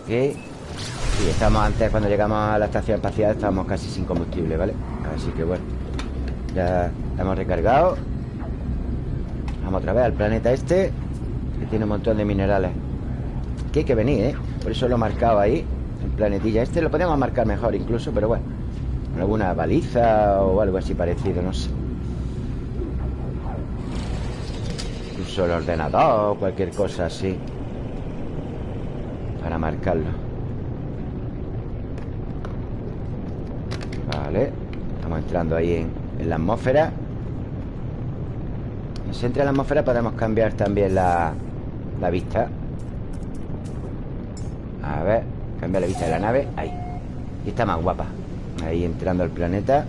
Ok. Y estamos antes, cuando llegamos a la estación espacial Estábamos casi sin combustible, ¿vale? Así que bueno Ya hemos recargado Vamos otra vez al planeta este Que tiene un montón de minerales. Que hay que venir, ¿eh? Por eso lo he marcado ahí El planetilla este. Lo podemos marcar mejor incluso Pero bueno Alguna baliza o algo así parecido, no sé. Incluso el ordenador cualquier cosa así Para marcarlo. Vale Estamos entrando ahí en, en la atmósfera si entra en la atmósfera podemos cambiar también la, la vista. A ver Cambiar la vista de la nave. Ahí. Y está más guapa. Ahí entrando al planeta.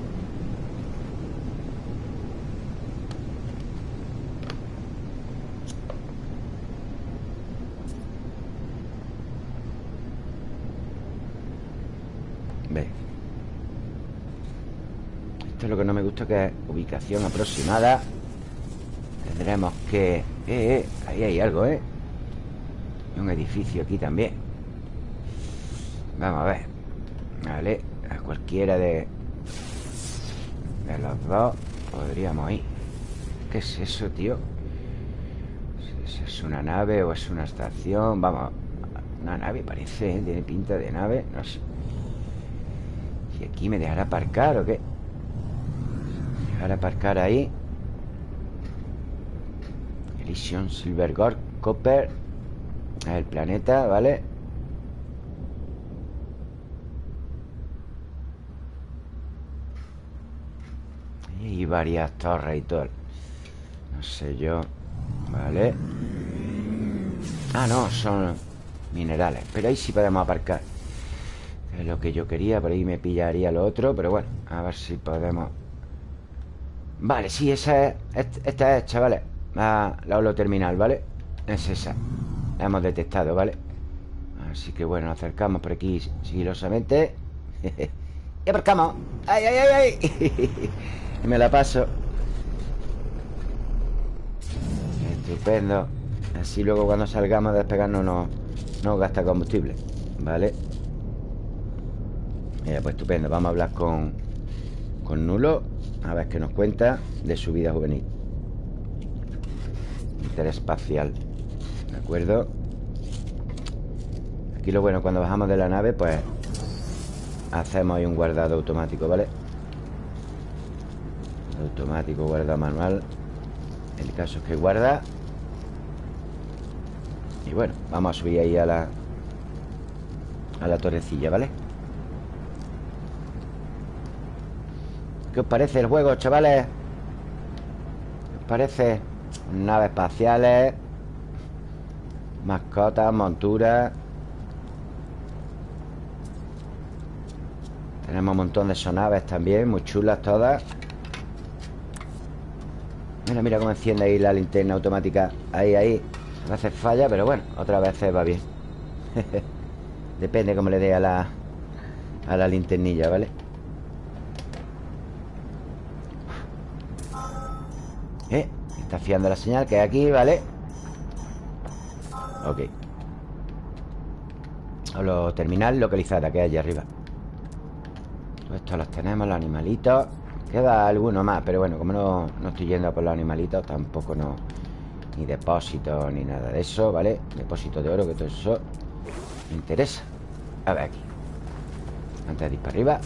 Esto es lo que no me gusta Que es ubicación aproximada Tendremos que... Eh, eh, ahí hay algo, ¿eh? un edificio aquí también Vamos a ver Vale, a cualquiera de... De los dos Podríamos ir ¿Qué es eso, tío? ¿Es una nave o es una estación? Vamos Una nave parece, ¿eh? Tiene pinta de nave No sé ¿Y aquí me dejará aparcar o qué? ¿Dejará aparcar ahí? Elysium, Silver Copper. El planeta, ¿vale? Y varias torres y todo. No sé yo Vale Ah, no, son minerales. Pero ahí sí podemos aparcar. Es lo que yo quería Por ahí me pillaría lo otro Pero bueno, a ver si podemos. Vale, sí, esa es Esta es, chavales la, la terminal, ¿vale? Es esa La hemos detectado, ¿vale? Así que bueno, nos acercamos por aquí sigilosamente Y aparcamos ¡Ay, ay, ay, ay! me la paso Estupendo Así luego cuando salgamos a despegarnos no, no gasta combustible ¿Vale? Mira, pues estupendo Vamos a hablar con, con Nulo A ver qué nos cuenta de su vida juvenil Interespacial ¿De acuerdo? Aquí lo bueno, cuando bajamos de la nave Pues hacemos ahí un guardado automático, ¿vale? Automático, guarda manual El caso es que guarda Y bueno, vamos a subir ahí a la A la torrecilla, ¿vale? ¿Qué os parece el juego, chavales? ¿Qué os parece? Naves espaciales Mascotas, monturas. Tenemos un montón de sonaves también Muy chulas todas. Mira, mira cómo enciende ahí la linterna automática. Ahí, ahí. A veces falla, pero bueno, otras veces va bien. Depende cómo le dé a la A la linternilla, ¿vale? Está fiando la señal que hay aquí, ¿vale? Ok Solo terminal localizada que hay allí arriba Todo esto los tenemos, los animalitos Queda alguno más, pero bueno, como no, no estoy yendo por los animalitos Tampoco no... Ni depósitos, ni nada de eso, ¿vale? Depósito de oro, que todo eso Me interesa A ver aquí Antes de ir para arriba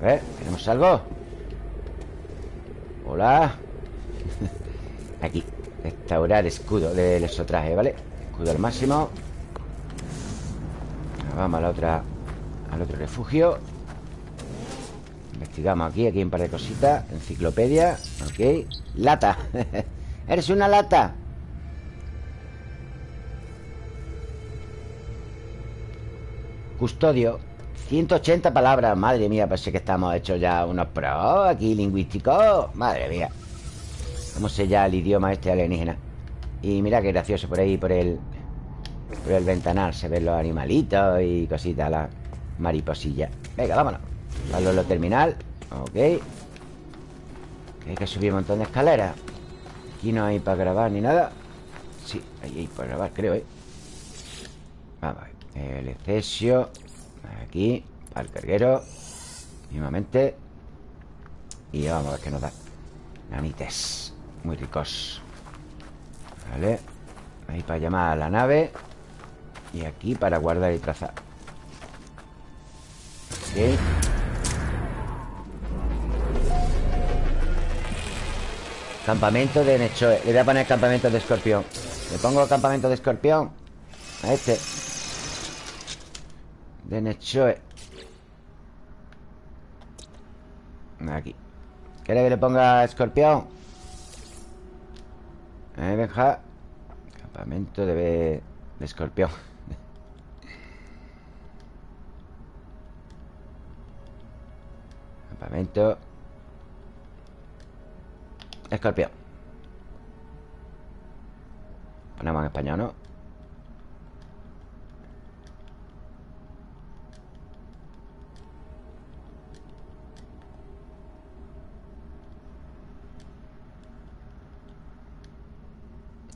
A ver, ¿tenemos algo? Hola. Aquí Restaurar escudo del exotraje, ¿vale? Escudo al máximo. Vamos a la otra Al otro refugio. Investigamos aquí, aquí hay un par de cositas. Enciclopedia, ok. Lata. Eres una lata. Custodio 180 palabras, madre mía Parece que estamos hechos ya unos pros Aquí lingüísticos, madre mía. ¿Cómo se llama el idioma este alienígena? Y mira qué gracioso por ahí Por el por el ventanal Se ven los animalitos y cositas La mariposilla Venga, vámonos. A lo terminal. Ok. Hay que subir un montón de escaleras. Aquí no hay para grabar ni nada. Sí, ahí hay para grabar, creo, ¿eh? Vamos El excesio Aquí, el carguero Mismamente. Y vamos a ver qué nos da. Nanites Muy ricos. Vale. Ahí para llamar a la nave. Y aquí para guardar y trazar. Ok. Campamento de Nechoe. Le voy a poner campamento de escorpión. Le pongo campamento de escorpión A este De Nechoe. Aquí. ¿Quiere que le ponga escorpión? Eh, Benja Campamento de, de escorpión. Campamento. Escorpión. Ponemos en español, ¿no?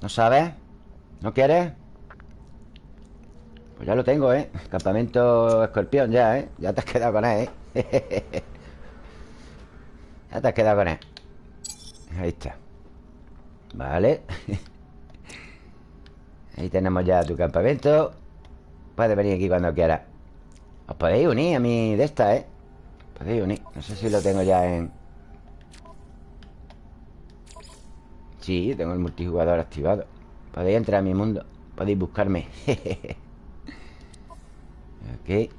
¿No sabes? ¿No quieres? Pues ya lo tengo, ¿eh? Campamento escorpión ya, ¿eh? Ya te has quedado con él, ¿eh? ya te has quedado con él Ahí está Vale Ahí tenemos ya tu campamento Puedes venir aquí cuando quieras Os podéis unir a mí de esta, ¿eh? Podéis unir No sé si lo tengo ya en... Sí, tengo el multijugador activado. Podéis entrar a mi mundo. Podéis buscarme. Ok.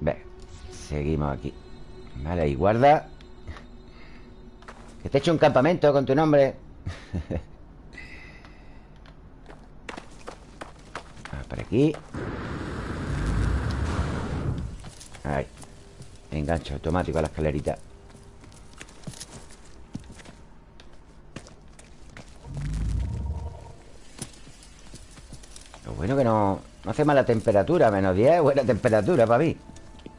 Ve Seguimos aquí. Vale, ahí guarda. Que te he hecho un campamento con tu nombre. Por aquí. Ahí. Engancho automático a la escalerita bueno que no, no hace mala temperatura Menos 10, buena temperatura para mí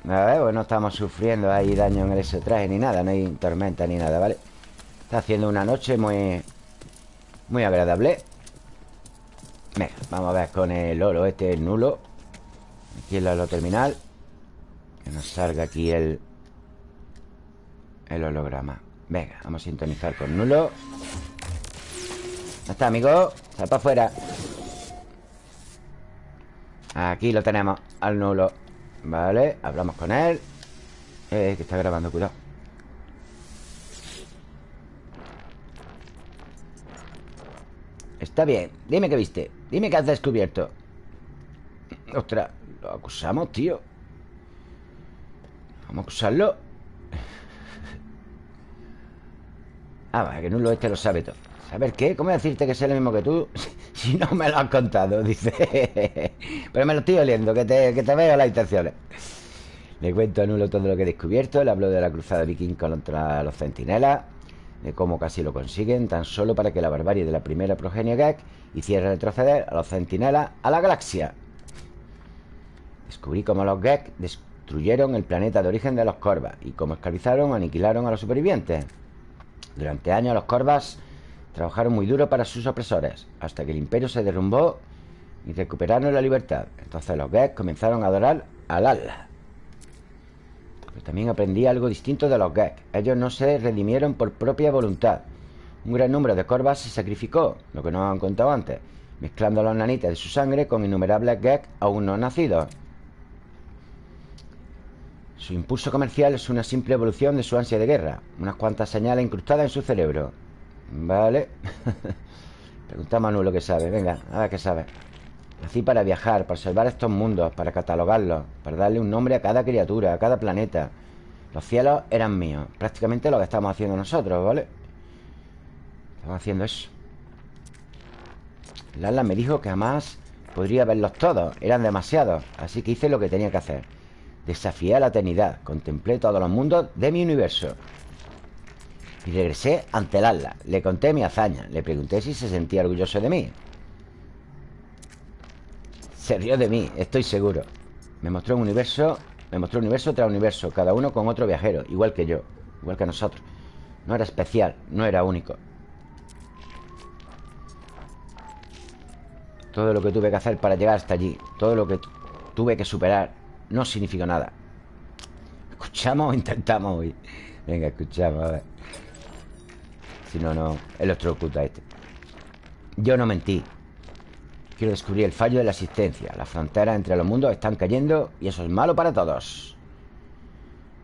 A ver, pues no estamos sufriendo ahí daño en ese traje ni nada No hay tormenta ni nada, ¿vale? Está haciendo una noche muy Muy agradable. Venga, vamos a ver con el oro Este el nulo. Aquí el oro terminal. Que nos salga aquí el El holograma. Venga, vamos a sintonizar con nulo. ¿Dónde está, amigo? Sal para afuera Aquí lo tenemos, al nulo. Vale, hablamos con él. Eh, que está grabando, cuidado. Está bien, dime qué viste Dime qué has descubierto. Ostras, lo acusamos, tío. Vamos a acusarlo. Ah, va, que Nulo este lo sabe todo. ¿Saber qué? ¿Cómo decirte que sé lo mismo que tú? Si no me lo has contado, dice. Pero me lo estoy oliendo, que te, que te veo las intenciones. Le cuento a Nulo todo lo que he descubierto. Le hablo de la cruzada viking contra los centinelas De cómo casi lo consiguen Tan solo para que la barbarie de la primera progenie Gek Hiciera retroceder a los centinelas a la galaxia. Descubrí cómo los Gek destruyeron el planeta de origen de los Corvas Y cómo esclavizaron o aniquilaron a los supervivientes. Durante años los Corvas Trabajaron muy duro para sus opresores Hasta que el imperio se derrumbó Y recuperaron la libertad. Entonces los Gek comenzaron a adorar al Allah Pero también aprendí algo distinto de los Gek Ellos no se redimieron por propia voluntad. Un gran número de corvas se sacrificó Lo que nos han contado antes Mezclando los nanites de su sangre Con innumerables Gek aún no nacidos. Su impulso comercial es una simple evolución de su ansia de guerra Unas cuantas señales incrustadas en su cerebro Vale. Preguntamos a Manu lo que sabe. Venga, a ver qué sabe. Nací para viajar, para observar estos mundos Para catalogarlos Para darle un nombre a cada criatura, a cada planeta. Los cielos eran míos. Prácticamente lo que estamos haciendo nosotros, ¿vale? Estamos haciendo eso. Lala me dijo que jamás podría verlos todos. Eran demasiados. Así que hice lo que tenía que hacer. Desafié a la eternidad. Contemplé todos los mundos de mi universo y regresé ante el ala. Le conté mi hazaña. Le pregunté si se sentía orgulloso de mí. Se rió de mí, estoy seguro. Me mostró un universo, me mostró universo tras universo, cada uno con otro viajero, igual que yo, igual que nosotros. No era especial, no era único. Todo lo que tuve que hacer para llegar hasta allí, todo lo que tuve que superar, no significó nada. ¿Escuchamos o intentamos hoy? Venga, escuchamos, a ver. Si no, no. Electrocuta este. Yo no mentí. Quiero descubrir el fallo de la existencia Las fronteras entre los mundos están cayendo Y eso es malo para todos.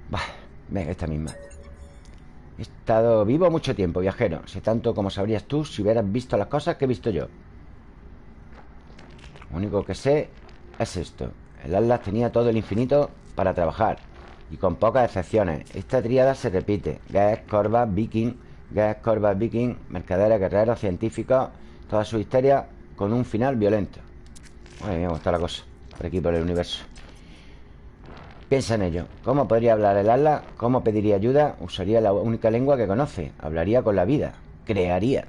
Bah, venga, esta misma. He estado vivo mucho tiempo, viajero. Sé tanto como sabrías tú si hubieras visto las cosas que he visto yo. Lo único que sé es esto. El Atlas tenía todo el infinito para trabajar. Y con pocas excepciones. Esta tríada se repite. Gas, Corva, Viking Gas, Corva, Viking Mercaderes, guerreros, científicos Toda su histeria con un final violento. Mía, cómo está la cosa Por aquí, por el universo. Piensa en ello. ¿Cómo podría hablar el ala? ¿Cómo pediría ayuda? Usaría la única lengua que conoce. Hablaría con la vida. Crearía.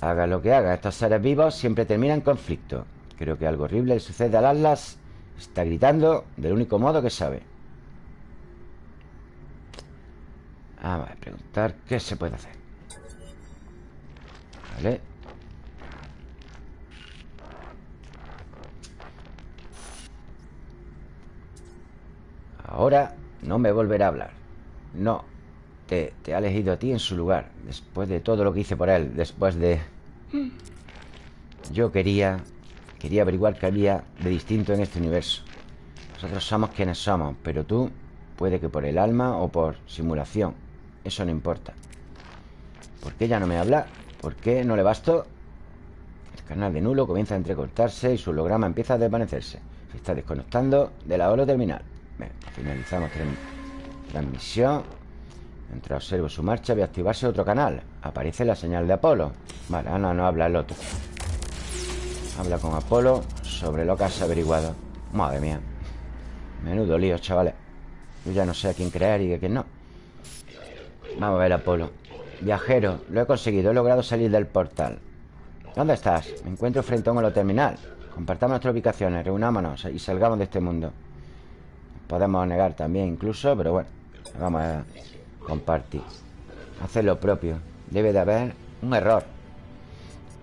Haga lo que haga Estos seres vivos siempre terminan en conflicto. Creo que algo horrible le sucede al Atlas Está gritando del único modo que sabe. Vamos a preguntar qué se puede hacer. Vale. Ahora no me volverá a hablar. No te, te, ha elegido a ti en su lugar Después de todo lo que hice por él Después de... Yo quería... Quería averiguar qué había de distinto en este universo. Nosotros somos quienes somos Pero tú, puede que por el alma o por simulación. Eso no importa. ¿Por qué ya no me habla? ¿Por qué no le basto? El canal de nulo comienza a entrecortarse Y su holograma empieza a desvanecerse. Se está desconectando de la hora terminal. Finalizamos transmisión. Mientras observo su marcha Voy a activarse otro canal. Aparece la señal de Apolo. Vale, ahora no habla el otro Habla con Apolo Sobre lo que has averiguado. Madre mía. Menudo lío, chavales. Yo ya no sé a quién creer y a quién no. Vamos a ver Apolo. Viajero, lo he conseguido, he logrado salir del portal. ¿Dónde estás? Me encuentro frente a un holo terminal. Compartamos nuestras ubicaciones, reunámonos y salgamos de este mundo. Podemos negar también incluso, pero bueno Vamos a compartir. Hacer lo propio. Debe de haber un error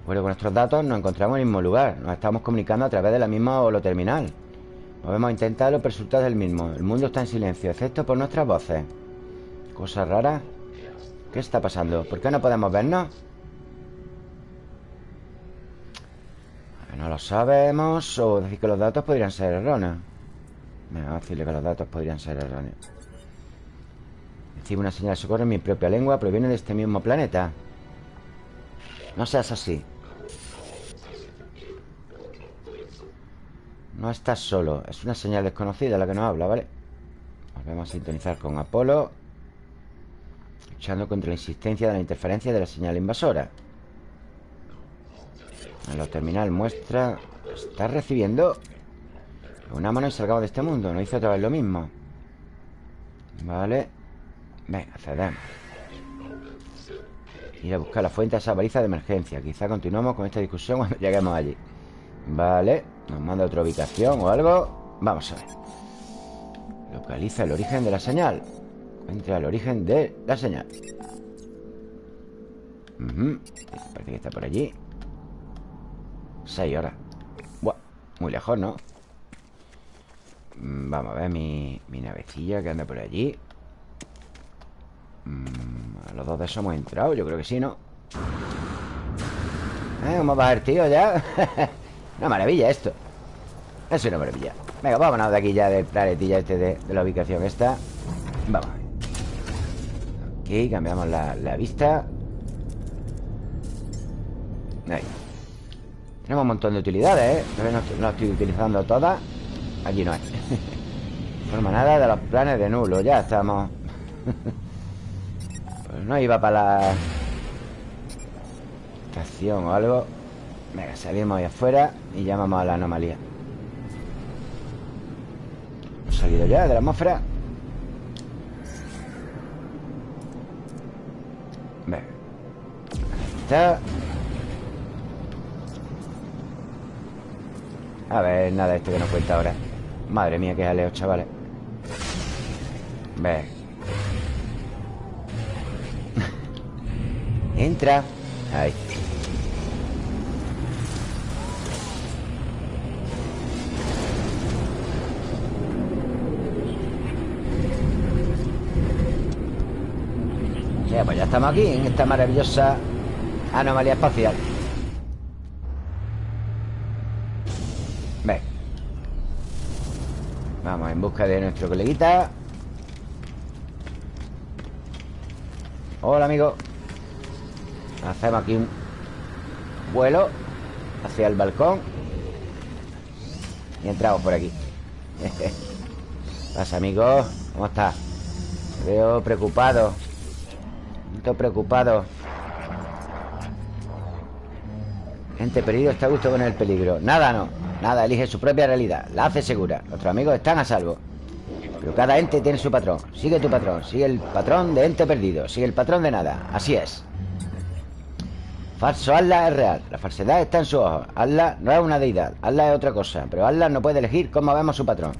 Bueno, con nuestros datos nos encontramos en el mismo lugar. Nos estamos comunicando a través de la misma holo terminal. Podemos intentar los resultados del mismo. El mundo está en silencio, excepto por nuestras voces. Cosa rara. ¿Qué está pasando? ¿Por qué no podemos vernos? No lo sabemos. O decir que los datos podrían ser erróneos. Vamos a decirle que los datos podrían ser erróneos. Recibo una señal de socorro en mi propia lengua Proviene de este mismo planeta. No seas así No estás solo. Es una señal desconocida la que nos habla, ¿vale? Volvemos a sintonizar con Apolo Luchando contra la insistencia de la interferencia de la señal invasora. En lo terminal muestra Está recibiendo Unámonos y salgamos de este mundo. No hizo otra vez lo mismo. Vale Venga, accedemos. Ir a buscar la fuente a esa baliza de emergencia. Quizá continuemos con esta discusión cuando lleguemos allí Vale Nos manda otra ubicación o algo Vamos a ver Localiza el origen de la señal Entra al origen de la señal Parece que está por allí Seis horas Buah, Muy lejos, ¿no? Mm, vamos a ver mi, mi navecilla que anda por allí mm, Los dos de esos hemos entrado Yo creo que sí, ¿no? ¿Eh? ¿Cómo va el tío ya? una maravilla esto. Es una maravilla. Venga, vámonos de aquí ya del planetilla este de, la ubicación esta. Vamos Aquí cambiamos la, vista. Ahí. Tenemos un montón de utilidades, ¿eh? No, no estoy utilizando todas. Aquí no hay. Forma nada de los planes de nulo Ya estamos. Pues no iba para la Estación o algo Venga, salimos ahí afuera Y llamamos a la anomalía. Hemos salido ya de la atmósfera A ver, nada, esto que nos cuenta ahora. Madre mía, qué jaleo, chavales. Ve Entra. Ahí estamos aquí en esta maravillosa anomalía espacial. Ven Vamos en busca de nuestro coleguita. Hola, amigo. Hacemos aquí un vuelo Hacia el balcón Y entramos por aquí. Pasa, amigo? ¿Cómo estás? veo preocupado Preocupado. Gente perdido está a gusto con el peligro. Nada no, nada, elige su propia realidad La hace segura, nuestros amigos están a salvo. Pero cada ente tiene su patrón. Sigue tu patrón, sigue el patrón de ente perdido Sigue el patrón de nada, así es. Falso, Allah es real. La falsedad está en su ojos Allah no es una deidad, Allah es otra cosa. Pero Allah no puede elegir cómo vemos su patrón.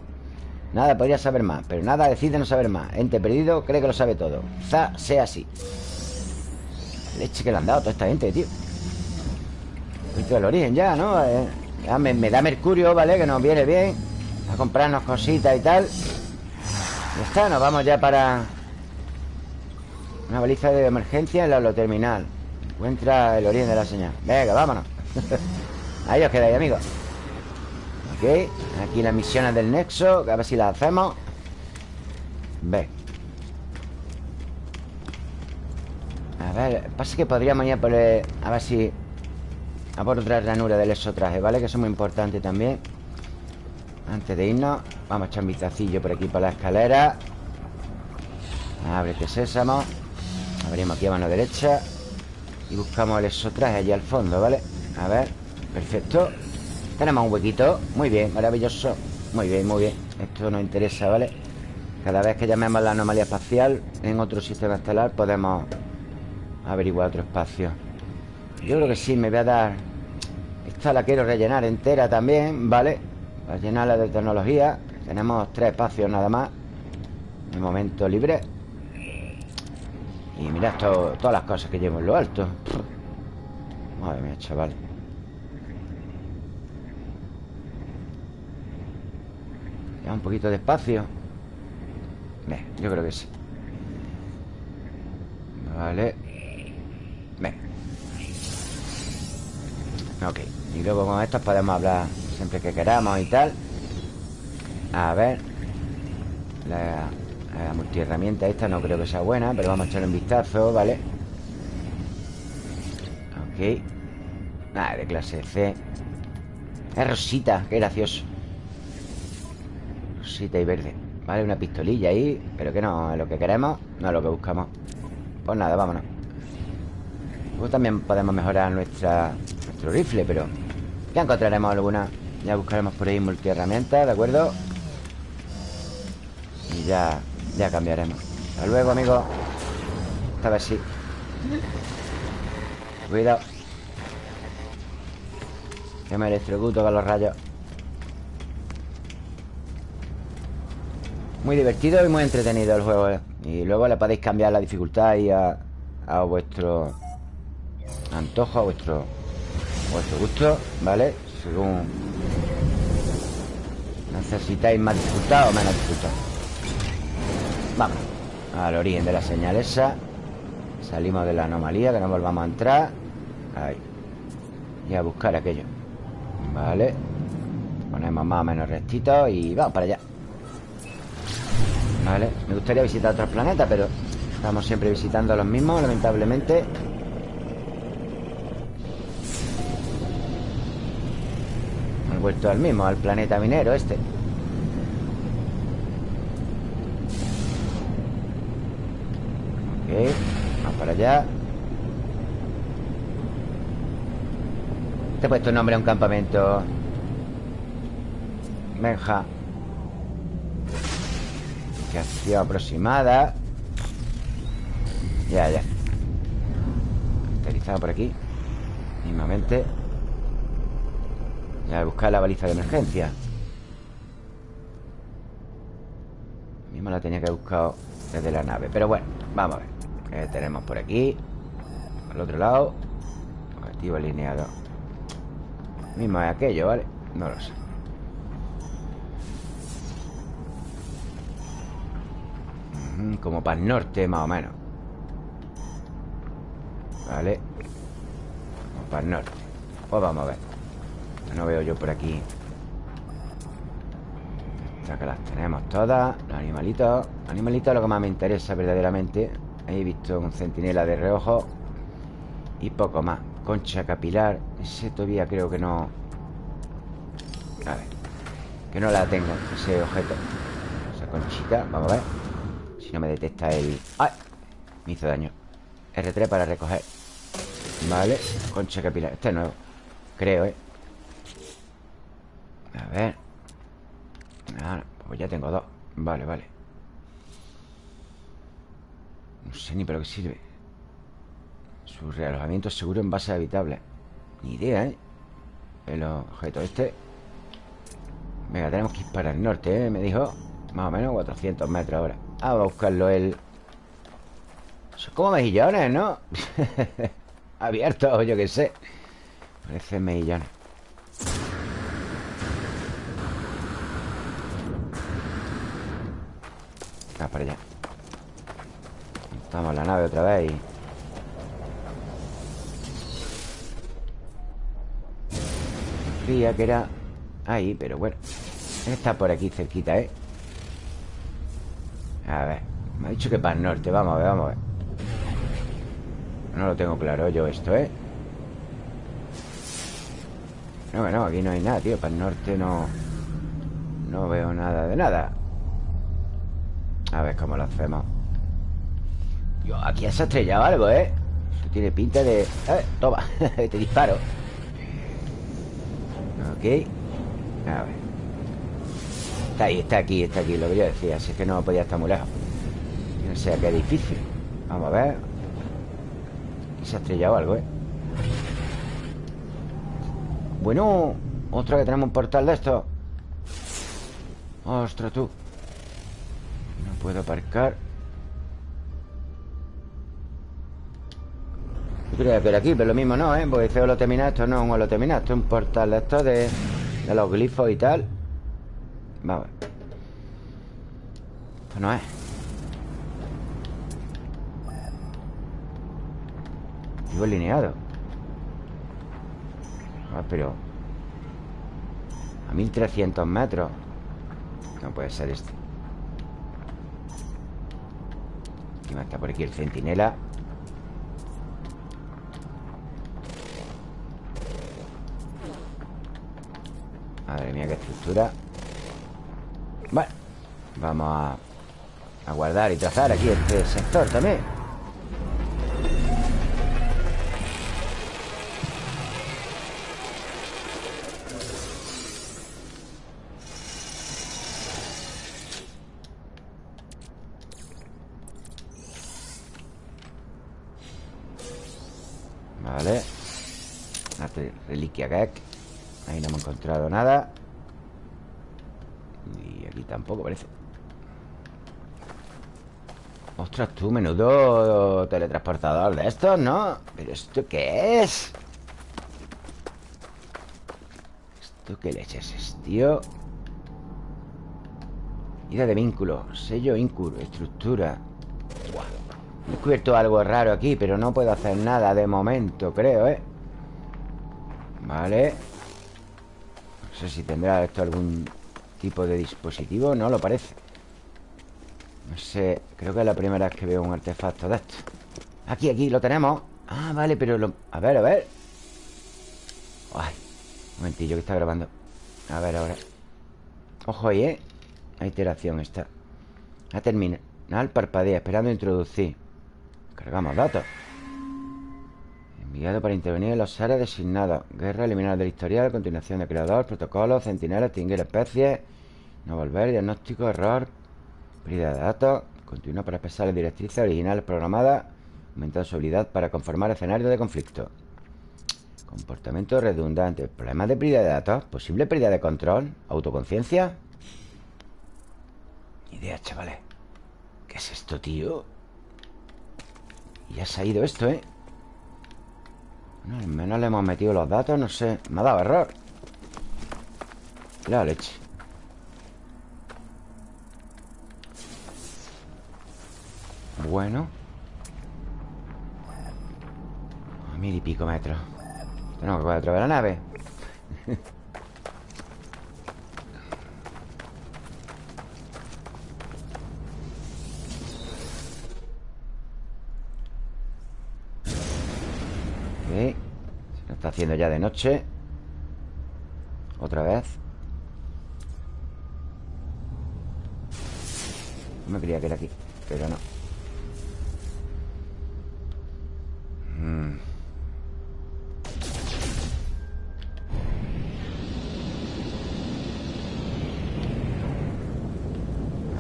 Nada podría saber más Pero nada decide no saber más. Ente perdido cree que lo sabe todo. Quizá sea así Leche que le han dado a toda esta gente, tío. Esto del origen ya, ¿no? Eh, me, da mercurio, ¿vale? Que nos viene bien. A comprarnos cositas y tal. Ya está, nos vamos ya para Una baliza de emergencia en la terminal. Encuentra el origen de la señal. Venga, vámonos. Ahí os quedáis, amigos. Ok Aquí las misiones del nexo A ver si las hacemos. Ve A ver, pasa que podríamos ir a por A ver si A por otra ranura del exotraje, ¿vale? Que eso es muy importante también. Antes de irnos Vamos a echar un vistacillo por aquí por la escalera. Ábrete sésamo. Abrimos aquí a mano derecha. Y buscamos el exotraje allí al fondo, ¿vale? A ver, perfecto. Tenemos un huequito, muy bien, maravilloso. Muy bien, muy bien. Esto nos interesa, ¿vale? Cada vez que llamemos la anomalía espacial En otro sistema estelar podemos Averiguar otro espacio. Yo creo que sí, me voy a dar Esta la quiero rellenar entera también, ¿vale? Para llenarla de tecnología Tenemos tres espacios nada más De momento libre. Y mirad todas las cosas que llevo en lo alto. Madre mía, chaval. Ya un poquito de espacio yo creo que sí. Vale Ok Y luego con estos podemos hablar Siempre que queramos y tal. A ver La la multiherramienta esta no creo que sea buena Pero vamos a echarle un vistazo, ¿vale? Ok. Nada, de clase C. Es rosita, qué gracioso. Rosita y verde. Vale, una pistolilla ahí Pero que no es lo que queremos No es lo que buscamos. Pues nada, vámonos Luego también podemos mejorar nuestra, nuestro rifle, pero Ya encontraremos alguna. Ya buscaremos por ahí multiherramientas, ¿de acuerdo? Y ya ya cambiaremos. Hasta luego, amigo. Esta vez sí. Cuidado. Que me electrocuto con los rayos. Muy divertido y muy entretenido el juego ¿eh? Y luego le podéis cambiar la dificultad y a, a vuestro antojo, a vuestro, vuestro gusto, ¿vale? Según necesitáis más dificultad o menos dificultad Vamos Al origen de la señal esa. Salimos de la anomalía Que no volvamos a entrar. Ahí. Y a buscar aquello. Vale. Ponemos más o menos rectito Y vamos para allá. Vale. Me gustaría visitar otros planetas Pero estamos siempre visitando los mismos Lamentablemente Vuelto al mismo Al planeta minero este. Vamos para allá. Te he puesto nombre a un campamento. Benja Ubicación aproximada. Ya, ya. Aterrizado por aquí. Mismamente Ya, buscar la baliza de emergencia. Mismo la tenía que buscar desde la nave. Pero bueno, vamos a ver. ¿Qué tenemos por aquí? Al otro lado Objetivo alineado. Mismo es aquello, ¿vale? No lo sé. Como para el norte, más o menos. Vale Como para el norte. Pues vamos a ver No veo yo por aquí. Estas que las tenemos todas. Los animalitos. Animalitos es lo que más me interesa verdaderamente Ahí he visto un centinela de reojo Y poco más. Concha capilar Ese todavía creo que no. A ver Que no la tengo Ese objeto. Esa conchita Vamos a ver. Si no me detecta el... ¡Ay! Me hizo daño. R3 para recoger. Vale Concha capilar Este es nuevo. Creo, ¿eh? A ver. Ah, Pues ya tengo dos. Vale, vale. No sé ni para qué sirve. Su realojamiento seguro en base habitable. Ni idea, ¿eh? El objeto este. Venga, tenemos que ir para el norte, ¿eh? Me dijo Más o menos 400 metros ahora. Ah, a buscarlo él. Son como mejillones, ¿no? Abiertos, yo qué sé. Parecen mejillones Ah, para allá. En la nave otra vez y... Creía que era ahí, pero bueno. Está por aquí cerquita, ¿eh? A ver Me ha dicho que para el norte. Vamos a ver, vamos a ver. No lo tengo claro yo esto, ¿eh? No, no, aquí no hay nada, tío. Para el norte no... No veo nada de nada A ver cómo lo hacemos. Aquí se ha estrellado algo, ¿eh? Eso tiene pinta de... Eh, toma, te disparo. Ok. A ver. Está ahí, está aquí, está aquí Lo que yo decía, así que no podía estar muy lejos. No sé qué difícil. Vamos a ver. Se ha estrellado algo, ¿eh? Bueno Otra que tenemos un portal de esto. Ostras, tú puedo aparcar. Yo creía que era aquí, pero lo mismo no, ¿eh? Porque feo lo termina, esto no es un holoterminal Esto es un portal esto de, de los glifos y tal. Vamos Esto no es. Vivo alineado Ah, pero A 1300 metros. No puede ser este Encima está por aquí el centinela. Madre mía, qué estructura. Bueno Vamos a guardar y trazar aquí este sector también Ahí no hemos encontrado nada Y aquí tampoco parece Ostras, tú, menudo teletransportador de estos, ¿no? ¿Pero esto qué es? ¿Esto qué leches es, tío? Ida de vínculo Sello íncuro Estructura He descubierto algo raro aquí Pero no puedo hacer nada de momento, creo, ¿eh? Vale. No sé si tendrá esto algún tipo de dispositivo No lo parece No sé, creo que es la primera vez que veo un artefacto de esto. Aquí, aquí, lo tenemos. Ah, vale, pero lo... A ver, a ver. Ay, un momentillo que está grabando. A ver ahora Ojo ahí, ¿eh? La iteración está. Ya termina Nada, parpadea, esperando introducir. Cargamos datos Enviado para intervenir en los áreas designados. Guerra, eliminar del historial, continuación de creador, protocolo, centinela, extinguir especies, no volver, diagnóstico, error, pérdida de datos, continúa para expresar las directrices originales programadas, aumentar su habilidad para conformar escenarios de conflicto. Comportamiento redundante. Problemas de pérdida de datos. Posible pérdida de control. Autoconciencia. Idea, chavales. ¿Qué es esto, tío? Ya se ha ido esto, ¿eh? No, al menos le hemos metido los datos No sé, me ha dado error. La leche. Bueno. A mil y pico metros. Tenemos que coger otra vez la nave haciendo ya de noche. Otra vez. No me creía que era aquí Pero no. Mm.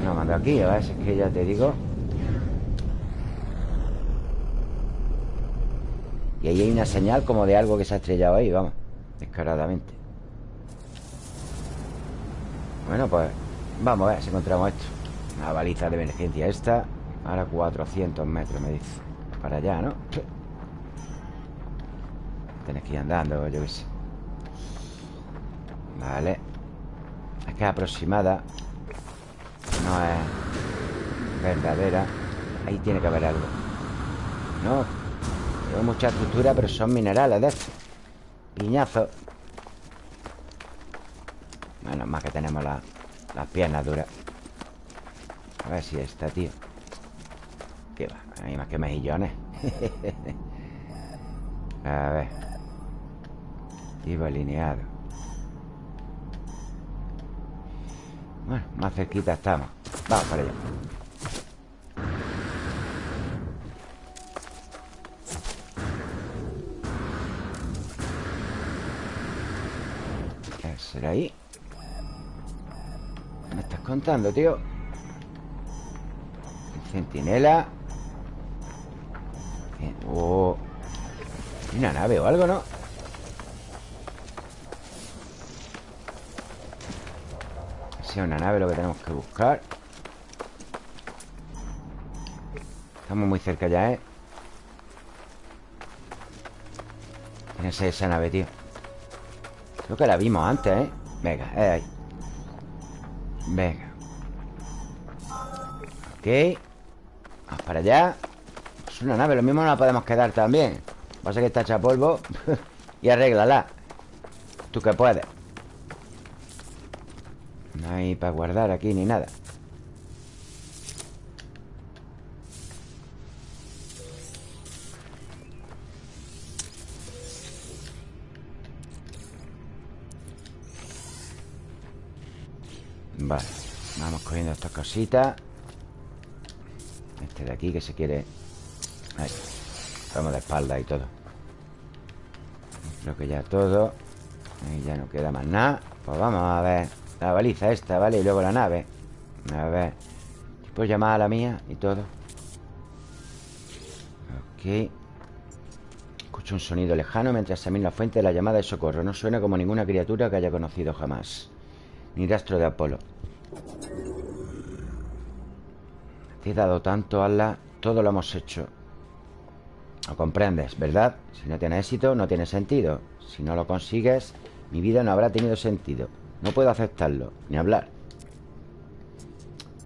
No, mando aquí, a ver si es que ya te digo Y ahí hay una señal como de algo que se ha estrellado ahí, vamos Descaradamente. Bueno, pues Vamos a ver si encontramos esto. Una baliza de emergencia esta Ahora 400 metros, me dice. Para allá, ¿no? Tienes que ir andando, yo qué sé. Vale. Es que es aproximada. No es verdadera. Ahí tiene que haber algo. ¿No? Hay mucha estructura, pero son minerales de estos Piñazos Bueno, más que tenemos las piernas duras. A ver si está, tío. ¿Qué va? Hay más que mejillones. A ver. Tipo alineado. Bueno, más cerquita estamos. Vamos para allá ahí? ¿Qué me estás contando, tío? Centinela Oh ¿Hay una nave o algo, no? Sea una nave lo que tenemos que buscar Estamos muy cerca ya, ¿eh? Tiene que ser esa nave, tío Creo que la vimos antes, ¿eh? Venga, es ahí. Venga. Ok. Vamos para allá. Es una nave, lo mismo no la podemos quedar también. Pasa que está hecha polvo. Y arréglala. Tú que puedes. No hay para guardar aquí ni nada estas cositas Este de aquí que se quiere. Ahí. Estamos de espalda y todo. Creo que ya todo. Ahí ya no queda más nada. Pues vamos a ver. La baliza esta, ¿vale? Y luego la nave. A ver. Puedo llamar a la mía y todo Ok. Escucho un sonido lejano mientras examino la fuente de la llamada de socorro. No suena como ninguna criatura que haya conocido jamás. Ni rastro de Apolo Te he dado tanto, Allah Todo lo hemos hecho. Lo comprendes, ¿verdad? Si no tiene éxito, no tiene sentido. Si no lo consigues, mi vida no habrá tenido sentido. No puedo aceptarlo, ni hablar.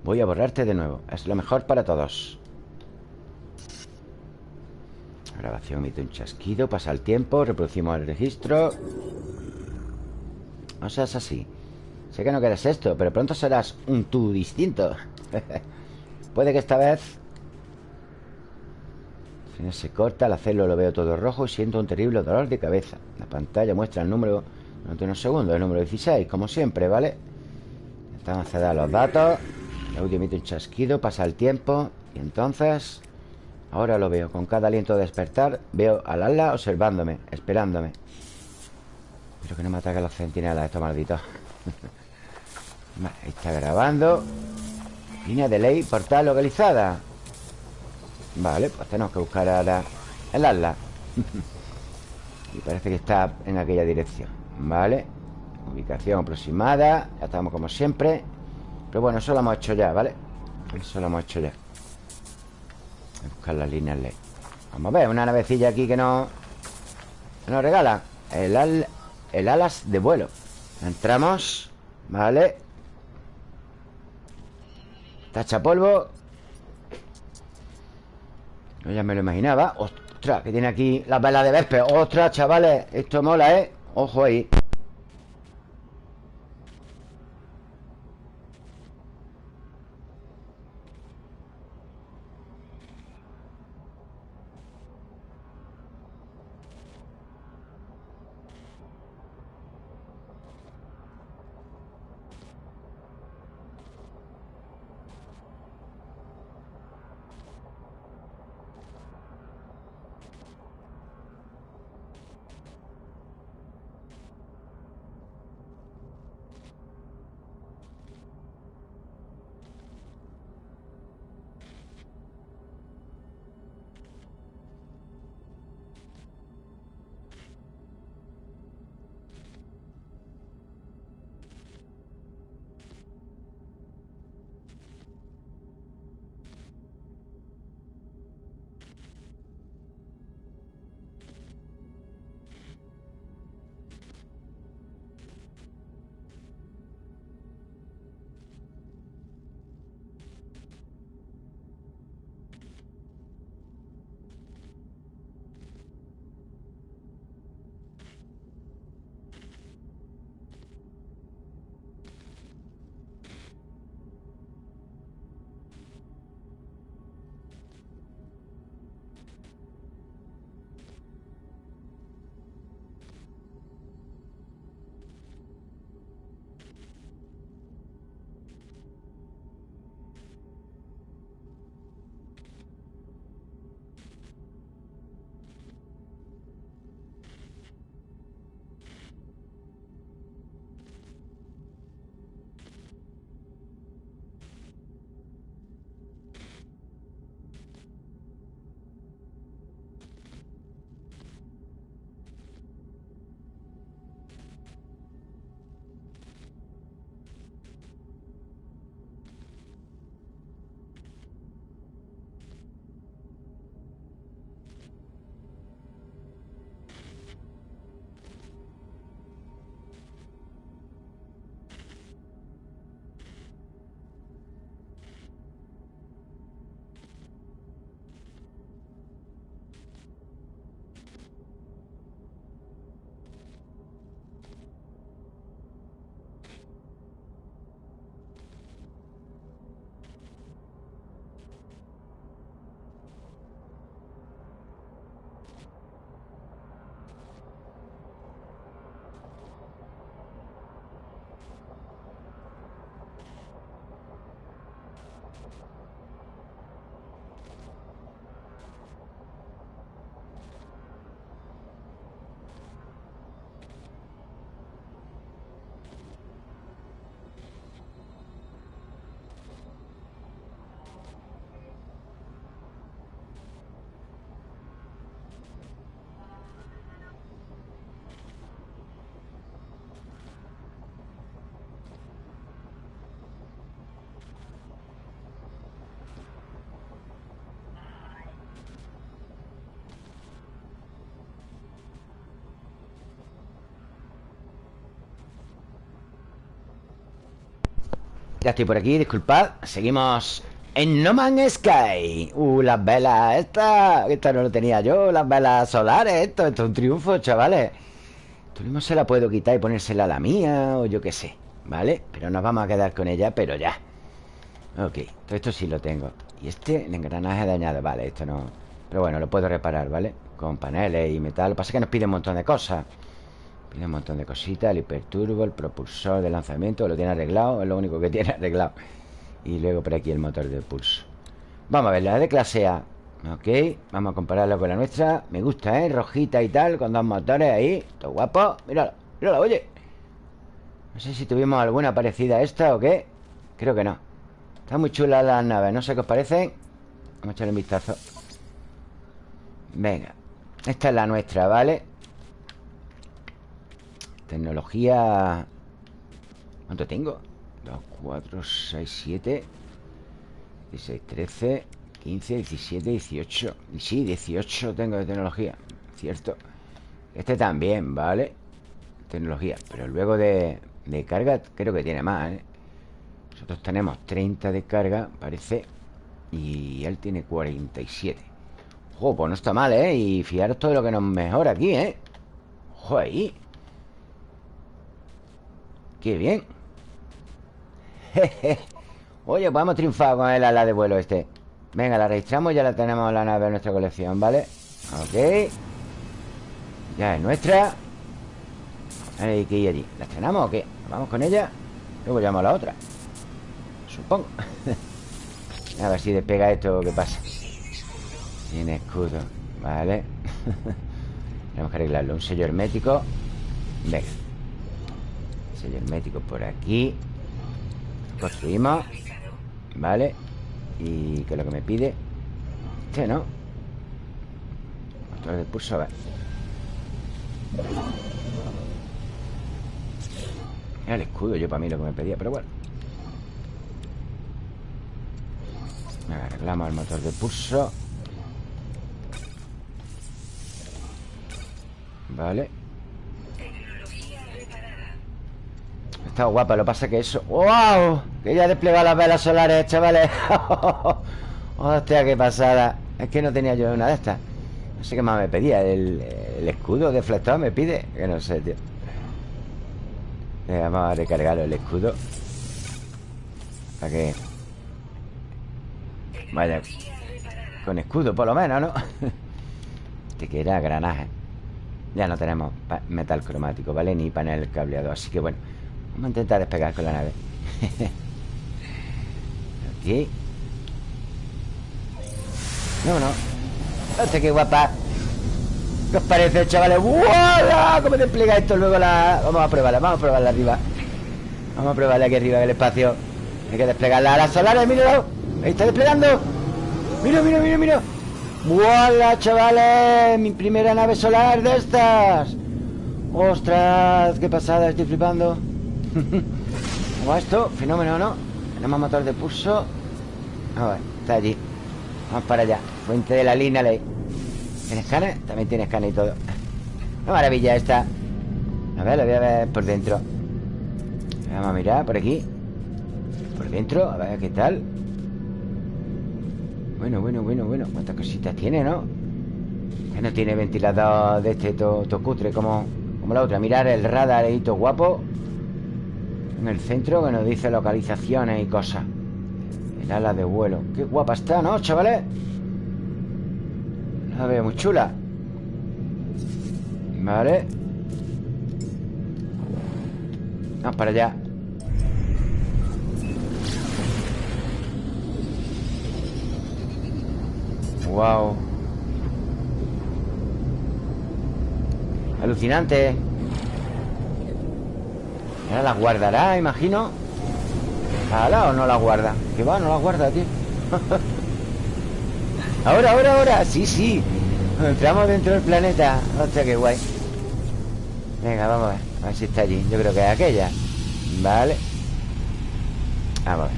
Voy a borrarte de nuevo. Es lo mejor para todos. Grabación emite un chasquido Pasa el tiempo, reproducimos el registro. No seas así. Sé que no quieres esto, pero pronto serás un tú distinto Puede que esta vez se corta, al hacerlo lo veo todo rojo Y siento un terrible dolor de cabeza. La pantalla muestra el número durante unos segundos El número 16, como siempre, ¿vale? Estamos a dar los datos El audio emite un chasquido, pasa el tiempo Y entonces Ahora lo veo, con cada aliento de despertar Veo al ala observándome, esperándome. Espero que no me ataquen los centinelas Estos malditos Vale, ahí está grabando Línea de ley, portal localizada. Vale, pues tenemos que buscar ahora el ala Y parece que está en aquella dirección. Vale Ubicación aproximada Ya estamos como siempre. Pero bueno, eso lo hemos hecho ya, ¿vale? Eso lo hemos hecho ya. Buscar las líneas ley. Vamos a ver, una navecilla aquí que no Nos regala. El, el alas de vuelo. Entramos Vale Tacha polvo. No, ya me lo imaginaba. Ostras, que tiene aquí las velas de Vespe Ostras, chavales, esto mola, ¿eh? Ojo ahí Ya estoy por aquí, disculpad. Seguimos en No Man's Sky. Uh, las velas Esta, esta no lo tenía yo Las velas solares Esto, esto es un triunfo, chavales. Esto mismo se la puedo quitar y ponérsela a la mía O yo qué sé, ¿vale? Pero nos vamos a quedar con ella, pero ya. Ok, todo esto sí lo tengo. Y este, el engranaje dañado Vale, esto no... Pero bueno, lo puedo reparar, ¿vale? Con paneles y metal. Lo que pasa es que nos pide un montón de cosas tiene un montón de cositas El hiperturbo, el propulsor de lanzamiento Lo tiene arreglado, es lo único que tiene arreglado. Y luego por aquí el motor de pulso. Vamos a ver, la de clase A Ok, vamos a compararla con la nuestra. Me gusta, ¿eh? Rojita y tal Con dos motores ahí Todo guapo. Mírala, mírala, oye. No sé si tuvimos alguna parecida a esta o qué. Creo que no. Está muy chula las naves No sé qué os parece. Vamos a echarle un vistazo. Venga Esta es la nuestra, ¿vale? Tecnología... ¿Cuánto tengo? 2, 4, 6, 7 16, 13 15, 17, 18 Sí, 18 tengo de tecnología Cierto Este también, ¿vale? Tecnología Pero luego de, de carga creo que tiene más, ¿eh? Nosotros tenemos 30 de carga, parece Y él tiene 47 Ojo, pues no está mal, ¿eh? Y fijaros todo lo que nos mejora aquí, ¿eh? Ojo ahí Qué bien. Oye, pues hemos triunfado con el ala de vuelo este. Venga, la registramos Ya la tenemos en la nave de nuestra colección, ¿vale? Ok. Ya es nuestra. Hay que ir allí. ¿La estrenamos o qué? ¿Vamos con ella? Luego llamo a la otra. Supongo. A ver si despega esto ¿Qué pasa? Tiene escudo Vale Tenemos que arreglarlo. Un sello hermético. Venga Sello hermético por aquí. Construimos Vale ¿Y qué es lo que me pide? Este, ¿no? Motor de pulso, ver. Era el escudo yo para mí lo que me pedía Pero bueno. Arreglamos el motor de pulso. Vale Está guapa, lo que pasa que eso... ¡Wow! Que ya desplegado las velas solares, chavales. Hostia, qué pasada. Es que no tenía yo una de estas. No sé qué más me pedía. El, escudo deflector me pide Que no sé, tío. Vamos a recargar el escudo. Para que Vaya Con escudo por lo menos, ¿no? Te que era granaje. Ya no tenemos metal cromático, ¿vale? Ni panel cableado. Así que bueno Vamos a intentar despegar con la nave. Aquí. No, no Hostia, qué guapa. ¿Qué os parece, chavales? ¡Wow! ¿Cómo despliega esto luego la...? Vamos a probarla, vamos a probarla arriba. Vamos a probarla aquí arriba en el espacio. Hay que desplegarla. A las solares, míralo Ahí está desplegando Mira, mira, mira, mira ¡Hola, chavales! Mi primera nave solar de estas. ¡Ostras! ¡Qué pasada! Estoy flipando ¿Cómo esto? Fenómeno, ¿no? Tenemos motor de pulso. A ver, está allí. Vamos para allá. Fuente de la línea ley. ¿Tiene escáner? También tiene escáner y todo. Una maravilla esta. A ver, la voy a ver por dentro. Vamos a mirar por aquí. Por dentro, a ver qué tal. Bueno, bueno, bueno, bueno. ¿Cuántas cositas tiene, no? Que no tiene ventilador de este todo, cutre como, como la otra. Mirar el radar guapo en el centro que nos dice localizaciones y cosas. El ala de vuelo. Qué guapa está, ¿no, chavales? La veo muy chula. Vale. Vamos para allá. Wow Alucinante Ahora la guardará, imagino. ¿Ala o no la guarda? Que va, no la guarda, tío. Ahora, ahora, ahora. Sí, sí. Entramos dentro del planeta. Hostia, qué guay. Venga, vamos a ver. A ver si está allí. Yo creo que es aquella. Vale. Vamos a ver.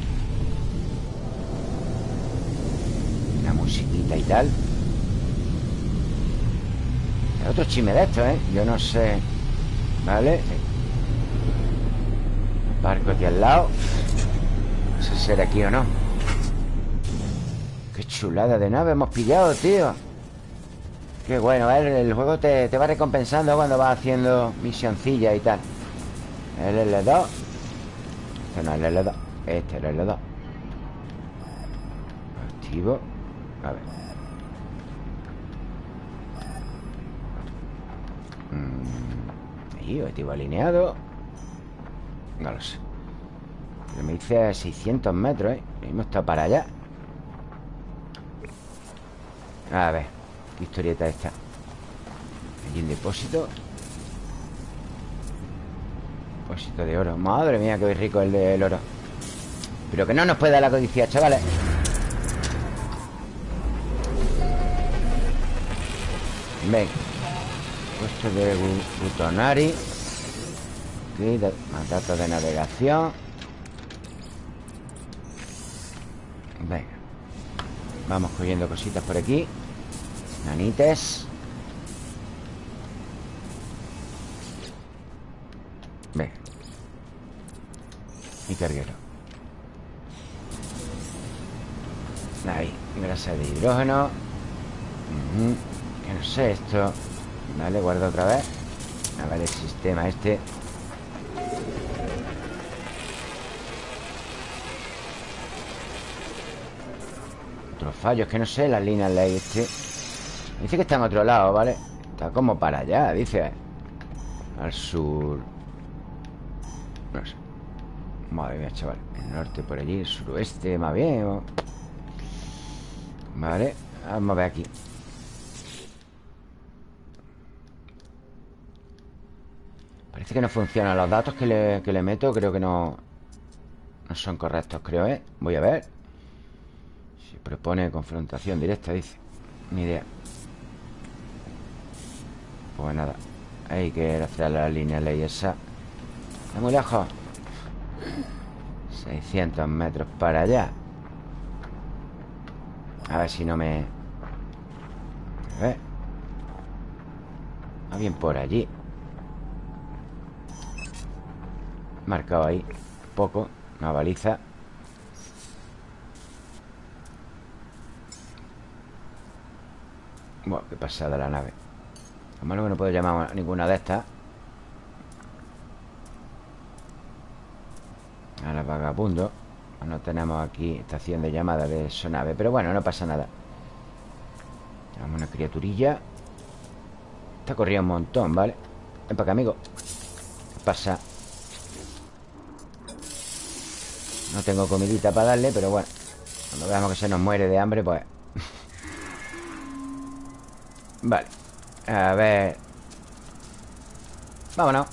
Una musiquita y tal. Otro chisme de esto, ¿eh? Yo no sé. Vale Barco aquí al lado. No sé si será aquí o no. Qué chulada de nave hemos pillado, tío. Qué bueno, el juego te, va recompensando cuando vas haciendo misioncilla y tal. El L2 Este no es el L2 Este es el L2 Activo. A ver. Mm, objetivo alineado no lo sé. Pero me dice 600 metros, ¿eh? Mismo está para allá. A ver ¿Qué historieta esta? Aquí el depósito. Depósito de oro. Madre mía, qué rico el del oro. Pero que no nos puede dar la codicia, chavales. Ven Puesto de Gutonari Más datos de navegación. Venga Vamos cogiendo cositas por aquí. Nanites. Ve Mi carguero. Ahí, grasa de hidrógeno. Que no sé esto. Vale, guardo otra vez. A ver el sistema este Otros fallos, que no sé Las líneas ley este. Dice que está en otro lado, ¿vale? Está como para allá, dice. Al sur. No sé. Madre mía, chaval. El norte por allí, el suroeste más bien Vale Vamos a ver aquí. Parece que no funcionan los datos que le, meto Creo que no No son correctos, creo, ¿eh? Voy a ver Propone confrontación directa, dice. Ni idea. Pues nada Hay que hacer la línea ley esa. Está muy lejos. 600 metros para allá. A ver si no me... A ver bien por allí. Marcado ahí. Poco. Una baliza Bueno, qué pasada la nave. Lo malo que no puedo llamar a ninguna de estas. A la vagabundo No tenemos aquí estación de llamada de su nave Pero bueno, no pasa nada. Tenemos una criaturilla. Está corriendo un montón, ¿vale? Ven para acá, amigo. ¿Qué pasa? No tengo comidita para darle, pero bueno Cuando veamos que se nos muere de hambre, pues Vale. A ver. Vámonos.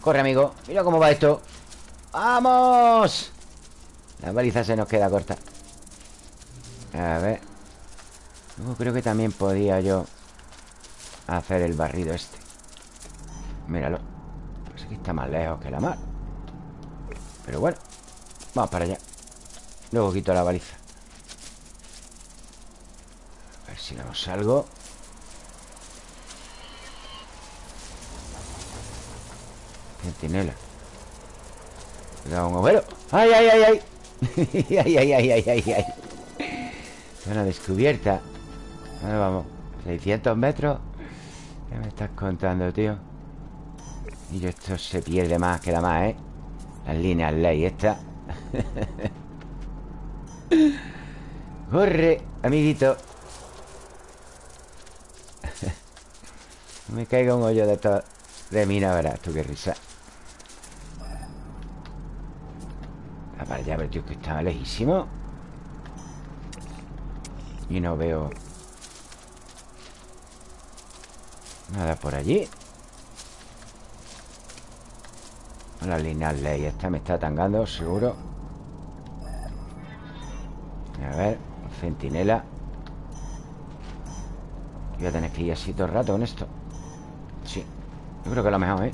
Corre, amigo. Mira cómo va esto. ¡Vamos! La baliza se nos queda corta. A ver. Luego creo que también podía yo Hacer el barrido este. Míralo. Pues aquí está más lejos que la mar. Pero bueno Vamos para allá. Luego quito la baliza. A ver si vemos algo Centinela Cuidado, un overo ¡Ay, ay, ay, ay! ¡Ay, ay, ay, ay, ay, ay! Zona descubierta ¿Dónde vamos? ¿600 metros? ¿Qué me estás contando, tío? Y esto se pierde más, queda más, ¿eh? Las líneas ley, esta Corre, amiguito Me caiga un hoyo de De mina, verás tú qué risa Ver, tío, que está lejísimo. Y no veo Nada por allí. La línea ley esta me está tangando, seguro. A ver, centinela. Voy a tener que ir así todo el rato con esto. Sí, yo creo que es lo mejor, ¿eh?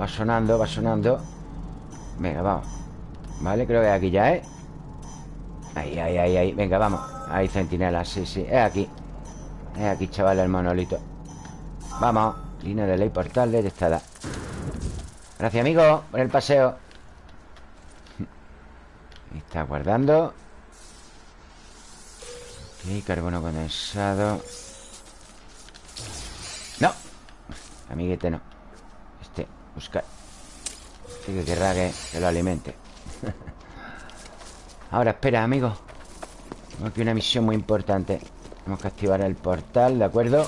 Va sonando, va sonando. Venga, vamos Vale, creo que es aquí ya, ¿eh? Ahí, ahí, ahí, ahí. Venga, vamos. Ahí, centinela, sí, sí. Es aquí. Es aquí, chaval, el monolito. Vamos. Línea de ley portal detectada Gracias, amigo Por el paseo. Está guardando. Ok, carbono condensado. No. Amiguete no. Este, buscar. Sí que querrá que, que lo alimente Ahora, espera, amigo Tengo aquí una misión muy importante Tenemos que activar el portal, ¿de acuerdo?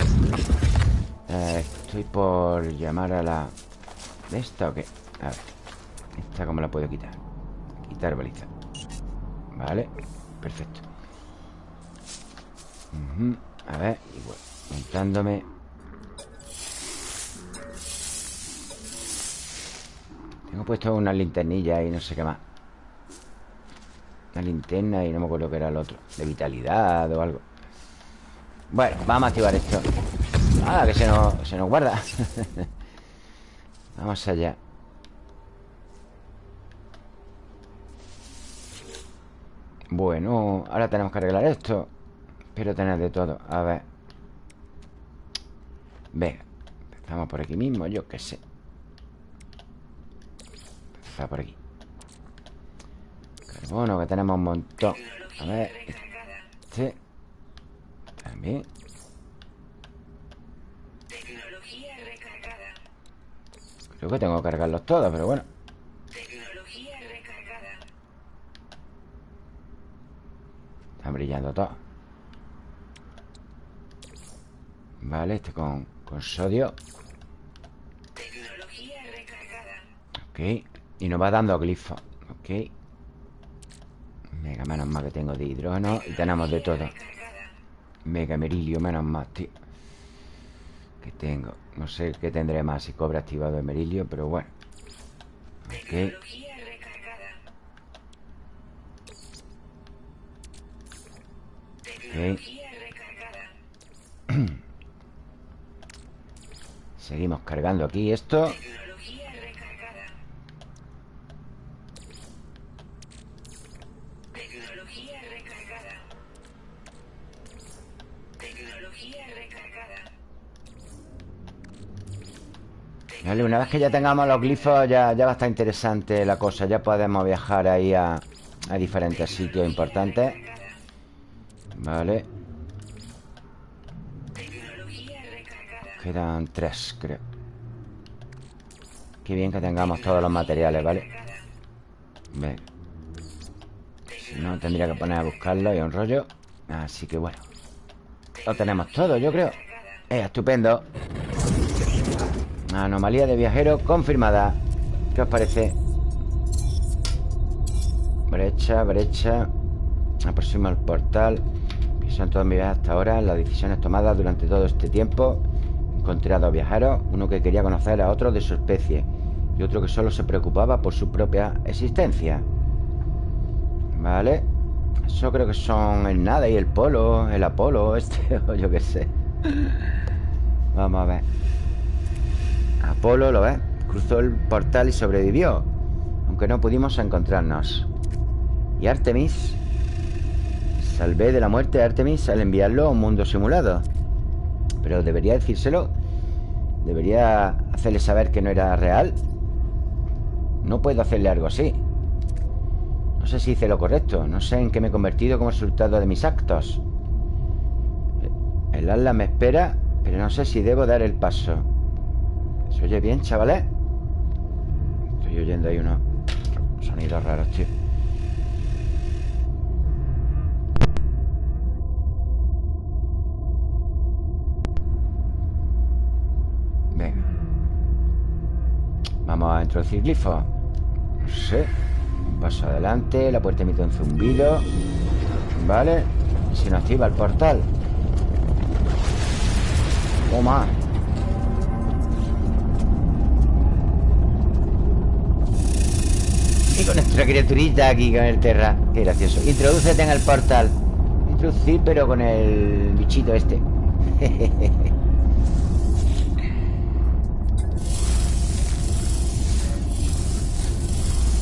Eh, estoy por llamar a la... ¿De esta o qué? A ver ¿Esta cómo la puedo quitar? Quitar baliza Vale, perfecto A ver, igual Montándome Tengo puesto una linternilla y no sé qué más Una linterna y no me acuerdo qué era el otro. De vitalidad o algo. Bueno, vamos a activar esto. Ah, que se nos, se nos guarda. Vamos allá. Bueno, ahora tenemos que arreglar esto Espero tener de todo. A ver. Venga Empezamos por aquí mismo, yo qué sé. Empezar por aquí Carbono, que tenemos un montón. A ver. Este También. Creo que tengo que cargarlos todos, pero bueno. Están brillando todos. Vale, este con, con sodio. Ok. Y nos va dando glifos Ok Mega, menos mal que tengo de hidrógeno Y tenemos de todo. Mega merilio, menos mal, tío. Que tengo No sé qué tendré más si cobra activado merilio Pero bueno. Ok. Seguimos cargando aquí esto Una vez que ya tengamos los glifos ya, ya va a estar interesante la cosa. Ya podemos viajar ahí a, diferentes sitios importantes. Vale. Quedan tres, creo. Qué bien que tengamos todos los materiales, ¿vale? Si no, tendría que poner a buscarlo y un rollo. Así que bueno. Lo tenemos todo, yo creo. Eh, estupendo Anomalía de viajero confirmada. ¿Qué os parece? Brecha, brecha. Aproximo al portal. Son todas mis viajes hasta ahora. Las decisiones tomadas durante todo este tiempo. Encontré a dos viajeros Uno que quería conocer a otro de su especie. Y otro que solo se preocupaba por su propia existencia. Vale. Eso creo que son el nada y el polo El Apolo, este o yo qué sé. Vamos a ver Apolo, ¿lo ves? Cruzó el portal y sobrevivió Aunque no pudimos encontrarnos. Y Artemis Salvé de la muerte a Artemis al enviarlo a un mundo simulado. Pero debería decírselo Debería hacerle saber que no era real. No puedo hacerle algo así. No sé si hice lo correcto No sé en qué me he convertido como resultado de mis actos. El ala me espera Pero no sé si debo dar el paso ¿Se oye bien, chavales? Estoy oyendo ahí unos sonidos raros, tío. Vamos a introducir glifo No sé Un paso adelante La puerta emite un zumbido. Vale. Y se nos activa el portal. Toma Y con nuestra criaturita aquí Con el terra. Qué gracioso. Introducete en el portal. Introducir pero con el bichito este.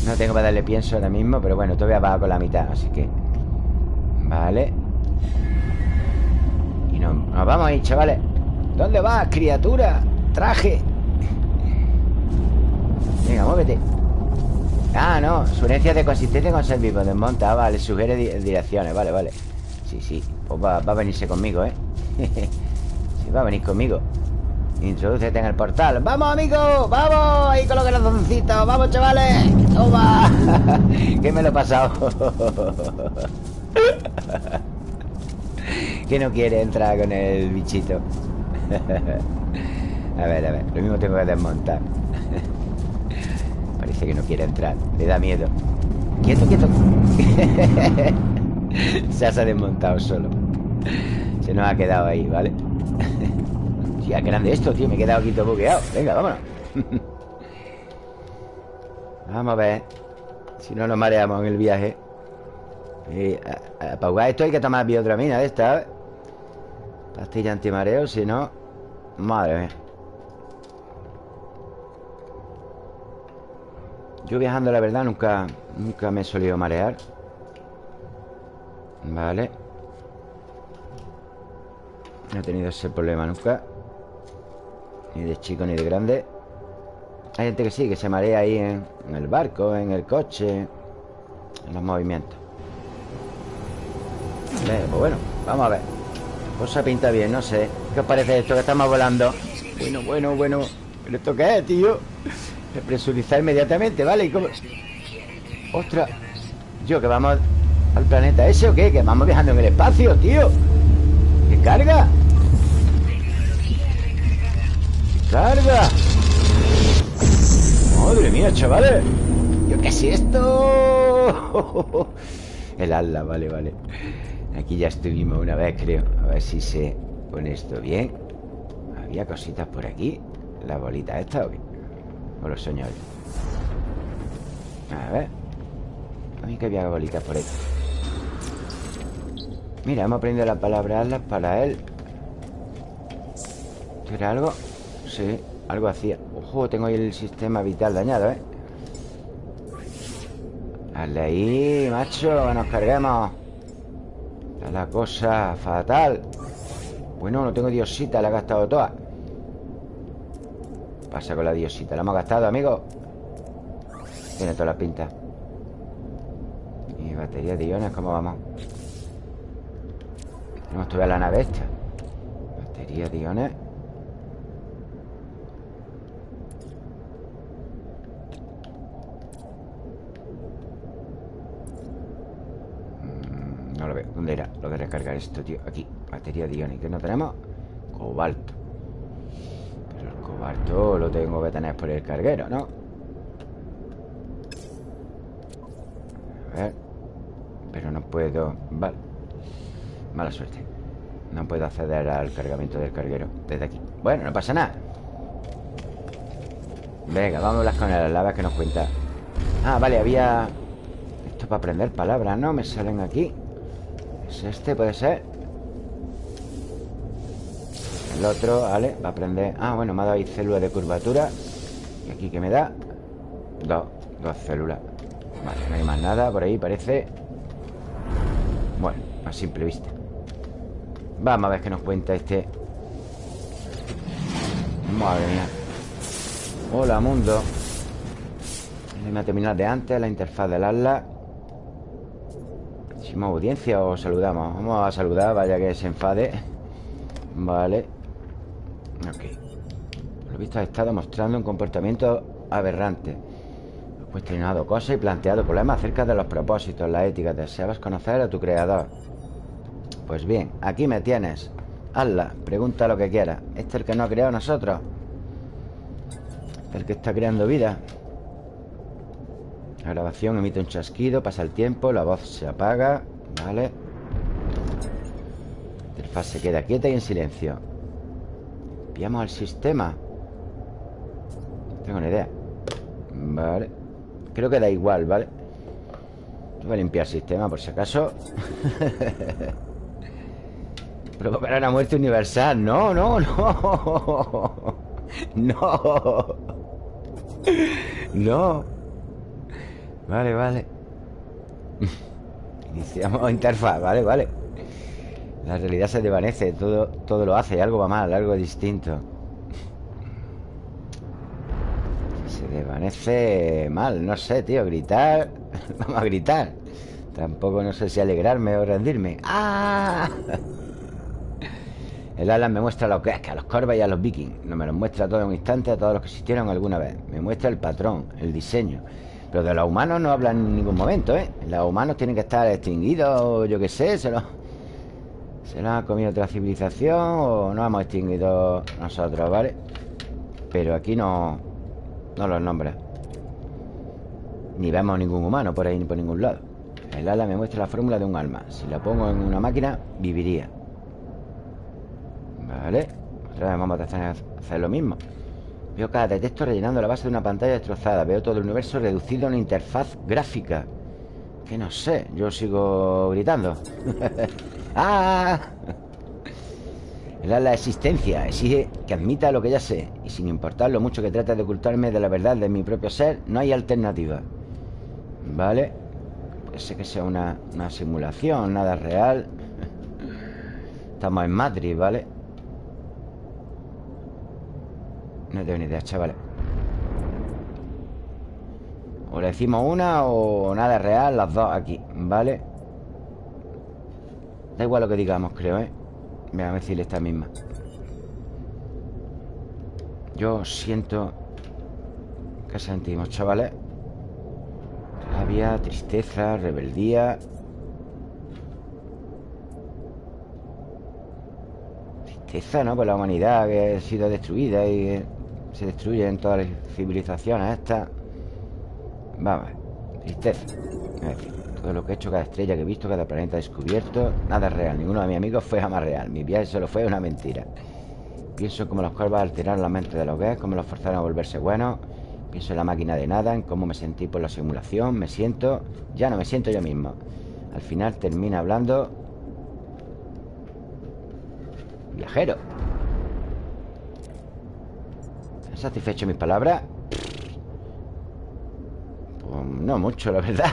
No tengo para darle pienso ahora mismo Pero bueno, todavía va con la mitad Así que... Vale. Y nos, nos vamos ahí, chavales. ¿Dónde vas, criatura? Traje. Venga, muévete Ah, no Sugerencias de consistencia con ser vivo Desmonta, ah, vale Sugiere direcciones Vale, vale Sí, sí Pues va, a venirse conmigo, ¿eh? sí, va a venir conmigo Introducete en el portal ¡Vamos, amigo! ¡Vamos! Ahí con los corazoncitos ¡Vamos, chavales! ¡Toma! ¿Qué me lo he pasado? que no quiere entrar con el bichito A ver, a ver Lo mismo tengo que desmontar Parece que no quiere entrar. Le da miedo. Quieto, quieto. Se ha desmontado solo. Se nos ha quedado ahí, ¿vale? Tía, grande esto, tío. Me he quedado aquí todo bugueado. Venga, vámonos. Vamos a ver. Si no nos mareamos en el viaje. Y, Para jugar esto hay que tomar biodramina de esta ¿eh? Pastilla antimareo Si no Madre mía Yo viajando, la verdad, nunca Nunca me he solido marear. Vale. No he tenido ese problema nunca. Ni de chico ni de grande. Hay gente que sí, que se marea ahí en, el barco, en el coche En los movimientos. Bien, pues bueno, vamos a ver. Cosa pinta bien, no sé. ¿Qué os parece esto que estamos volando? Bueno, bueno, bueno. ¿Pero esto qué es, tío? Presurizar inmediatamente, ¿vale? ¿Y cómo? ¡Ostras! Yo, que vamos al planeta ese o qué? Que vamos viajando en el espacio, tío ¿Qué carga? ¿Qué carga? Madre mía, chavales ¿Yo qué es esto? El ala, vale, vale Aquí ya estuvimos una vez, creo A ver si se pone esto bien Había cositas por aquí La bolita esta o qué O los sueños A ver. Mí que había bolitas por ahí. Mira, hemos aprendido la palabra alas para él. ¿Era algo? Sí, algo hacía. Ojo, tengo ahí el sistema vital dañado, ¿eh? Dale ahí, macho Que nos carguemos. Está la cosa fatal. Bueno, no tengo diosita La he gastado toda Pasa con la diosita La hemos gastado, amigo Tiene toda la pinta. Y batería de iones, ¿cómo vamos? Tenemos todavía la nave esta. Batería de iones. ¿Dónde era? Lo de recargar esto, tío. Aquí, batería de iones. ¿Qué no tenemos? Cobalto cobalto lo tengo que tener por el carguero, ¿no? A ver Pero no puedo... Vale Mala suerte No puedo acceder al cargamento del carguero Desde aquí Bueno, no pasa nada Venga, vamos con las lavas que nos cuenta Ah, vale, había... Esto para aprender palabras, ¿no? Me salen aquí este? ¿Puede ser? El otro, vale, va a aprender. Ah, bueno, me ha dado ahí células de curvatura. Y aquí que me da Dos, dos células. Vale, no hay más nada por ahí, parece. Bueno, a simple vista. Vamos a ver qué nos cuenta este. Madre mía. Hola, mundo. La terminal de antes La interfaz del Atlas ¿Hicimos audiencia o saludamos? Vamos a saludar, vaya que se enfade. Vale Ok Lo visto ha estado mostrando un comportamiento aberrante Has cuestionado cosas y planteado problemas acerca de los propósitos, la ética Deseabas conocer a tu creador Pues bien, aquí me tienes Hazla, pregunta lo que quieras ¿Este es el que no ha creado nosotros? ¿El que está creando vida? La grabación emite un chasquido, pasa el tiempo, la voz se apaga, ¿vale? La interfaz se queda quieta y en silencio. Enviamos al sistema. No tengo ni idea. Vale. Creo que da igual, ¿vale? Voy a limpiar el sistema por si acaso. Provocará una muerte universal. No, no, no. No. No. Vale, vale Iniciamos interfaz, vale, vale La realidad se desvanece Todo, todo lo hace, algo va mal, algo distinto. Se desvanece mal, no sé, tío Gritar, vamos a gritar. Tampoco no sé si alegrarme o rendirme. ¡Ah! El Alan me muestra lo que es, que a los Corvas y a los Vikings. No me los muestra todo en un instante a todos los que existieron alguna vez. Me muestra el patrón, el diseño. Pero de los humanos no hablan en ningún momento, ¿eh? Los humanos tienen que estar extinguidos, yo qué sé, se lo... Se lo ha comido otra civilización o no hemos extinguido nosotros, ¿vale? Pero aquí no... No los nombra. Ni vemos ningún humano por ahí ni por ningún lado. El ala me muestra la fórmula de un alma. Si la pongo en una máquina, viviría. Vale. Otra vez vamos a hacer lo mismo. Veo cada detector rellenando la base de una pantalla destrozada. Veo todo el universo reducido a una interfaz gráfica. Que no sé, yo sigo gritando. ¡Ah! Era la existencia, exige que admita lo que ya sé. Y sin importar lo mucho que trate de ocultarme de la verdad de mi propio ser, no hay alternativa. ¿Vale? Puede ser que sea una, una simulación, nada real. Estamos en Madrid, ¿vale? No tengo ni idea, chavales O le decimos una o nada real Las dos aquí, ¿vale? Da igual lo que digamos, creo, ¿eh? Voy a decirle esta misma Yo siento ¿Qué sentimos, chavales? Rabia, tristeza, rebeldía Tristeza, ¿no? Por la humanidad que ha sido destruida y se destruye en todas las civilizaciones estas Vamos, tristeza. Es decir, todo lo que he hecho, cada estrella que he visto, cada planeta descubierto Nada real, ninguno de mis amigos fue jamás real. Mi viaje solo fue una mentira. Pienso en cómo los cuervos alteraron la mente de los gays Cómo los forzaron a volverse buenos. Pienso en la máquina de nada, en cómo me sentí por la simulación. Me siento... Ya no me siento yo mismo. Al final termina hablando Viajero. ¿Han satisfecho mis palabras? No mucho, la verdad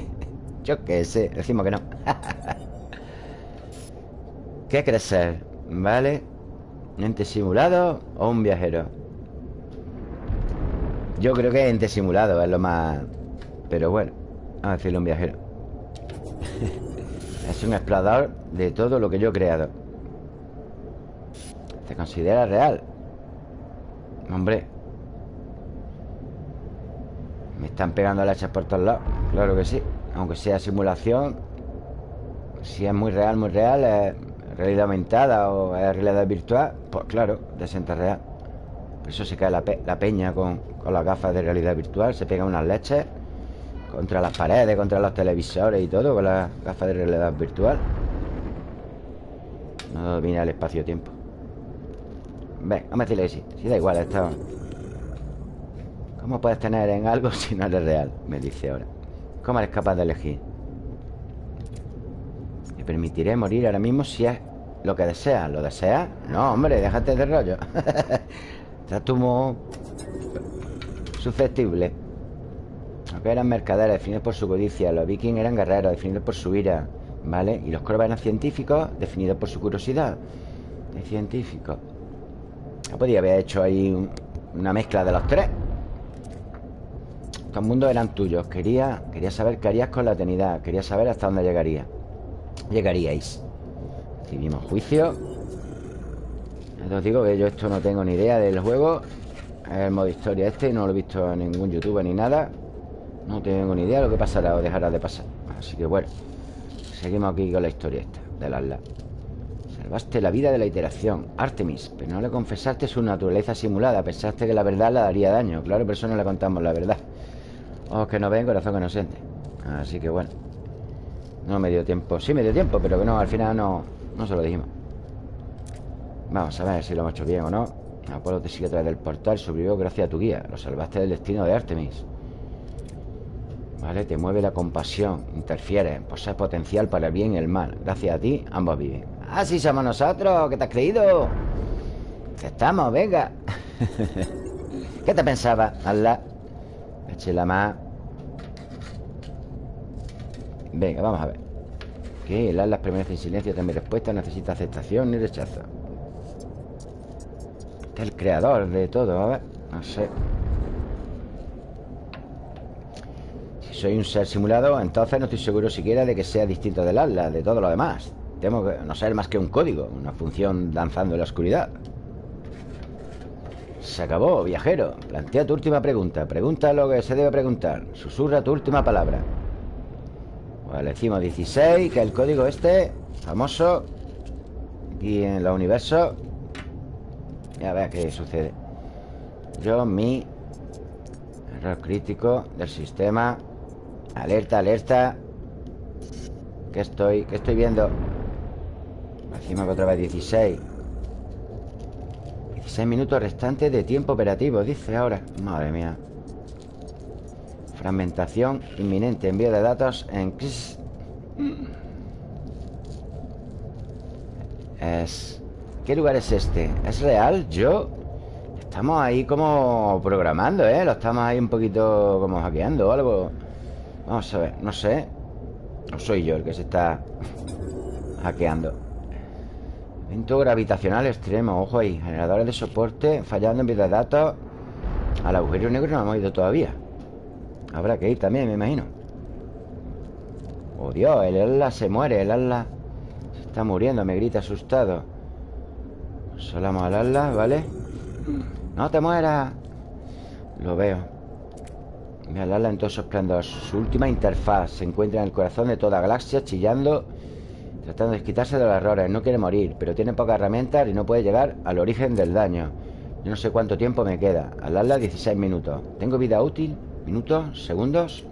Yo qué sé, decimos que no ¿Qué crees ser? ¿Vale? ¿Un ente simulado o un viajero? Yo creo que ente simulado es lo más... Pero bueno, vamos a decirle un viajero Es un explorador de todo lo que yo he creado ¿Te considera real? Hombre Me están pegando lechas por todos lados Claro que sí Aunque sea simulación Si es muy real, muy real Es realidad aumentada o es realidad virtual Pues claro, de real. Por eso se cae la, peña con, con las gafas de realidad virtual Se pegan unas leches Contra las paredes, contra los televisores y todo Con las gafas de realidad virtual. No domina el espacio-tiempo. Ven, vamos a decirle que sí Si da igual esto ¿Cómo puedes tener en algo si no eres real? Me dice ahora ¿Cómo eres capaz de elegir? Me permitiré morir ahora mismo si es lo que deseas ¿Lo deseas? No, hombre, déjate de rollo Estás tú muy susceptible Aunque eran mercaderes definidos por su codicia Los vikings eran guerreros definidos por su ira ¿Vale? Y los corvos eran científicos definidos por su curiosidad De científicos Podría haber hecho ahí una mezcla de los tres Estos mundos eran tuyos. Quería, quería saber qué harías con la eternidad. Quería saber hasta dónde llegaría Llegaríais. Recibimos juicio. Os digo que yo esto no tengo ni idea del juego. El modo historia este No lo he visto en ningún youtuber ni nada. No tengo ni idea de lo que pasará o dejará de pasar. Así que bueno Seguimos aquí con la historia esta Del Atlas. Salvaste la vida de la iteración Artemis Pero no le confesaste su naturaleza simulada. Pensaste que la verdad le daría daño. Claro, pero eso no le contamos la verdad Ojos que no ven, corazón que no siente. Así que bueno. No me dio tiempo. Sí me dio tiempo, pero que no, al final no No se lo dijimos. Vamos a ver si lo hemos hecho bien o no. Apolo te sigue a través del portal Sobrevivió gracias a tu guía. Lo salvaste del destino de Artemis. Vale, te mueve la compasión Interfiere, posee potencial para el bien y el mal. Gracias a ti, ambos viven. Así somos nosotros, ¿qué te has creído? Estamos, venga. ¿Qué te pensaba? Hazla Eche la más Venga, vamos a ver. ¿Qué? El Atlas permanece en silencio mi respuesta Necesita aceptación ni rechazo. Este es el creador de todo, a ver No sé. Si soy un ser simulado Entonces no estoy seguro siquiera de que sea distinto del Atlas De todo lo demás. Tengo que no ser más que un código Una función danzando en la oscuridad Se acabó, viajero. Plantea tu última pregunta. Pregunta lo que se debe preguntar. Susurra tu última palabra. Pues le decimos 16 Que el código este Famoso Aquí en los universos. Ya vea qué sucede. Yo, mi Error crítico del sistema. Alerta, alerta. ¿Qué estoy, qué estoy viendo? Encima que otra vez 16 16 minutos restantes de tiempo operativo Dice ahora Madre mía Fragmentación inminente Envío de datos en Es... ¿Qué lugar es este? ¿Es real? ¿Yo? Estamos ahí como programando, ¿eh? Lo estamos ahí un poquito como hackeando o algo Vamos a ver, no sé No soy yo el que se está hackeando Evento gravitacional extremo, ojo ahí Generadores de soporte fallando en vida de datos Al agujero negro no hemos ido todavía. Habrá que ir también, me imagino. Oh Dios, el ala se muere El ala se está muriendo Me grita asustado. Solamos al ala, ¿vale? No te mueras. Lo veo. Mira el ala en todo su esplendor Su última interfaz Se encuentra en el corazón de toda galaxia Chillando Tratando de quitarse de los errores No quiere morir Pero tiene pocas herramientas Y no puede llegar al origen del daño. Yo no sé cuánto tiempo me queda. Al ala 16 minutos. ¿Tengo vida útil? ¿Minutos? ¿Segundos?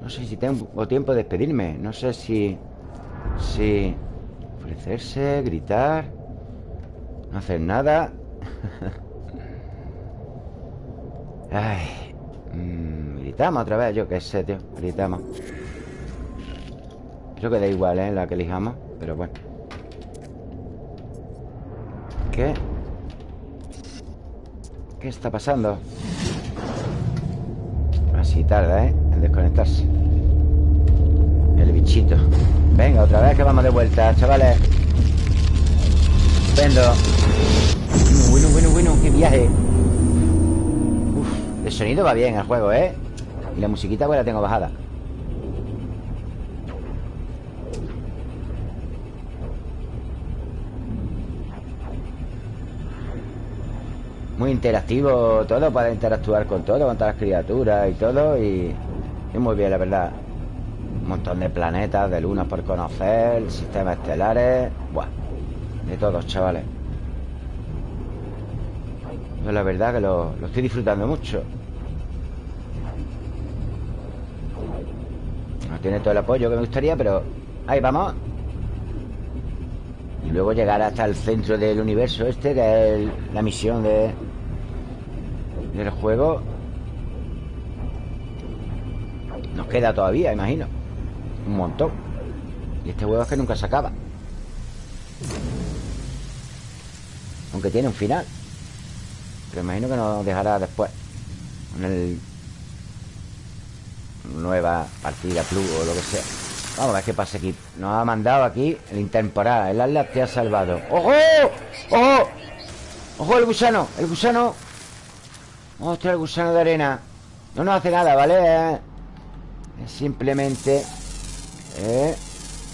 No sé si tengo tiempo de despedirme. No sé si... Si... Ofrecerse, gritar No hacer nada. Ay mmm, Gritamos otra vez, yo qué sé, tío. Gritamos Creo que da igual, ¿eh? La que elijamos Pero bueno ¿Qué? ¿Qué está pasando? Así tarda, ¿eh? En desconectarse El bichito Venga, otra vez que vamos de vuelta, chavales Vendo Bueno, bueno, bueno, qué viaje Uf, el sonido va bien el juego, ¿eh? Y la musiquita pues la tengo bajada Muy interactivo todo, para interactuar con todo, con todas las criaturas y todo y, y muy bien, la verdad. Un montón de planetas, de lunas por conocer, sistemas estelares Buah, de todos, chavales. Yo la verdad que lo, lo estoy disfrutando mucho. No tiene todo el apoyo que me gustaría, pero ahí vamos. Y luego llegar hasta el centro del universo este, que es la misión de, del juego. Nos queda todavía, imagino. Un montón. Y este juego es que nunca se acaba. Aunque tiene un final. Pero imagino que nos dejará después. Con el... Nueva partida plus o lo que sea. Vamos a ver qué pasa aquí Nos ha mandado aquí el intemporal El Atlas te ha salvado ¡Ojo! ¡Ojo! ¡Ojo el gusano! El gusano ¡Ostras, el gusano de arena! No nos hace nada, ¿vale? Es simplemente ¿Eh?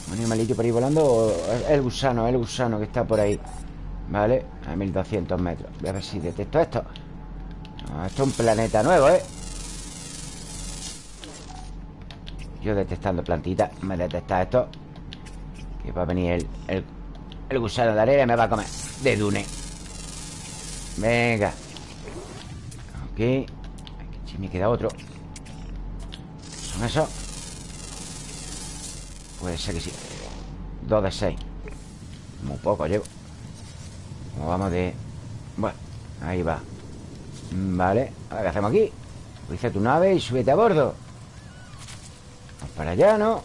Un animalito por ahí volando El gusano, el gusano que está por ahí ¿Vale? A 1200 metros Voy a ver si detecto esto Esto es un planeta nuevo, ¿eh? Yo detectando plantitas Me detecta esto Que va a venir el, el, gusano de arena Y me va a comer De dune Venga Aquí me queda otro. ¿Son esos? Puede ser que sí. Dos de seis. Muy poco llevo. Como vamos de... Bueno, ahí va. Vale, a ver qué hacemos aquí Dice tu nave y súbete a bordo. Para allá, ¿no?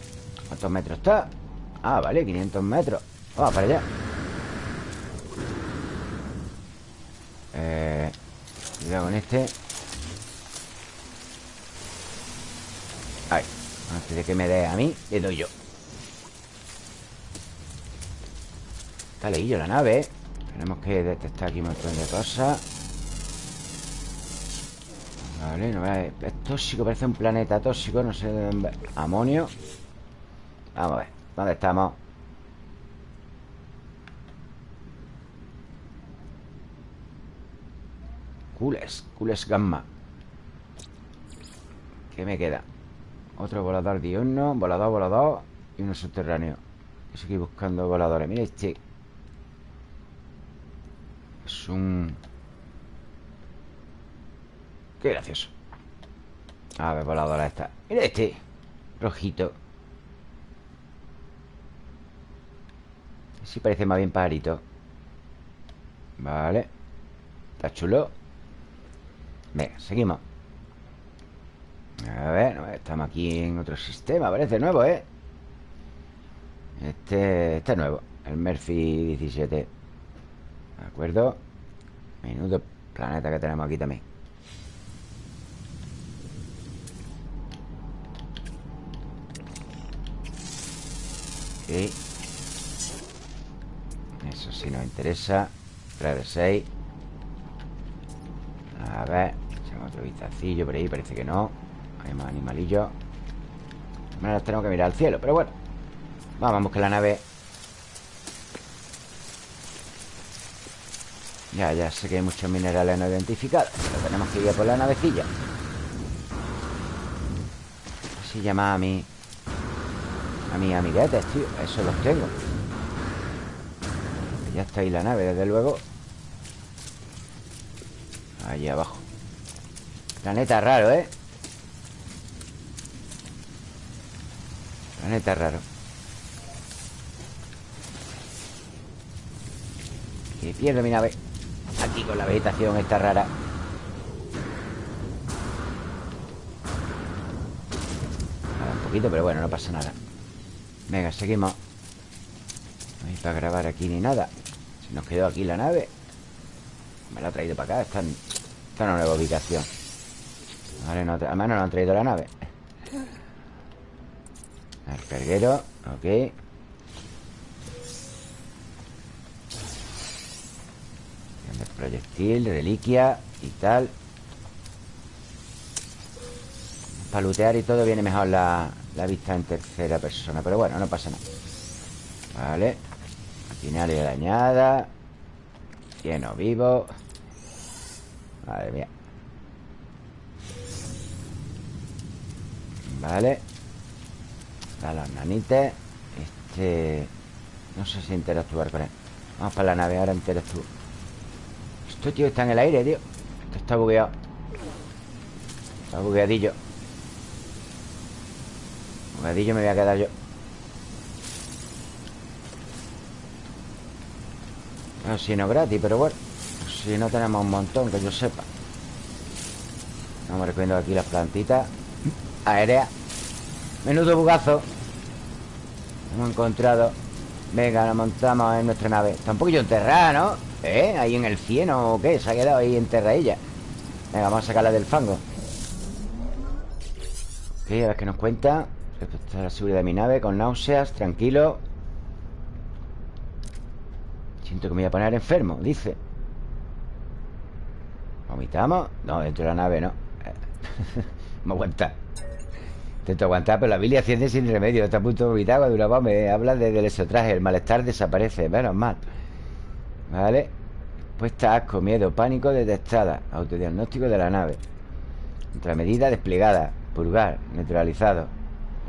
¿Cuántos metros está? Ah, vale, 500 metros. Vamos para allá. Eh... Cuidado con este. Ahí. Antes de que me dé a mí, le doy yo. Está leído la nave ¿eh? Tenemos que detectar aquí un montón de cosas. Vale, no es, es tóxico, parece un planeta tóxico No sé dónde... Amonio. Vamos a ver, ¿dónde estamos? Cules, Cules Gamma. ¿Qué me queda? Otro volador diurno Volador, volador Y uno subterráneo. Estoy buscando voladores. Mira este. Es un... Qué gracioso. A ver, voladora esta. Mira este. Rojito. Sí parece más bien pajarito. Vale. Está chulo Venga, seguimos. A ver, estamos aquí en otro sistema Parece nuevo, ¿eh? Este, este es nuevo El Murphy 17 ¿De acuerdo? Menudo planeta que tenemos aquí también. Eso sí nos interesa 3 de 6 A ver otro vistacillo por ahí, parece que no. Hay más animalillos. Ahora tenemos que mirar al cielo Pero bueno. Vamos buscar la nave. Ya, ya sé que hay muchos minerales no identificados Pero tenemos que ir a por la navecilla. Así llama a mi A mis amiguetes, tío. Eso los tengo. Ya está ahí la nave, desde luego. Ahí abajo Planeta raro, ¿eh? Planeta raro. Que pierdo mi nave. Aquí con la vegetación esta rara. Un poquito, pero bueno, no pasa nada. Venga, seguimos. No hay para grabar aquí ni nada. Se nos quedó aquí la nave. Me la ha traído para acá. Está en una nueva ubicación Vale, no, además no nos han traído la nave. El carguero Ok. Proyectil, reliquia y tal. Para lootear y todo viene mejor la, la vista en tercera persona Pero bueno, no pasa nada. Vale. Maquinaria dañada. Lleno vivo. Madre mía Vale. A los nanites Este... No sé si interactuar con él. Vamos para la nave, ahora interactúo. Esto, tío, está en el aire, tío. Esto está bugueado. Está bugueadillo. Bugueadillo me voy a quedar yo. No, si no gratis, pero bueno Si no tenemos un montón, que yo sepa. Vamos recogiendo aquí las plantitas Aérea Menudo bugazo. Hemos encontrado. Venga, nos montamos en nuestra nave. Está un poquillo enterrada, ¿no? ¿Eh? Ahí en el cielo o qué Se ha quedado ahí enterradilla Venga, vamos a sacarla del fango. Ok, a ver qué nos cuenta. Respecto a la seguridad de mi nave Con náuseas, tranquilo. Siento que me voy a poner enfermo, dice. ¿Vomitamos? No, dentro de la nave no. Me aguanta Intento aguantar, pero la bilia asciende sin remedio Está a punto de vomitar cuando una me habla desde el exotraje El malestar desaparece, menos mal. Vale Puesta asco, miedo, pánico detectada Autodiagnóstico de la nave. Medida desplegada Purgar, neutralizado.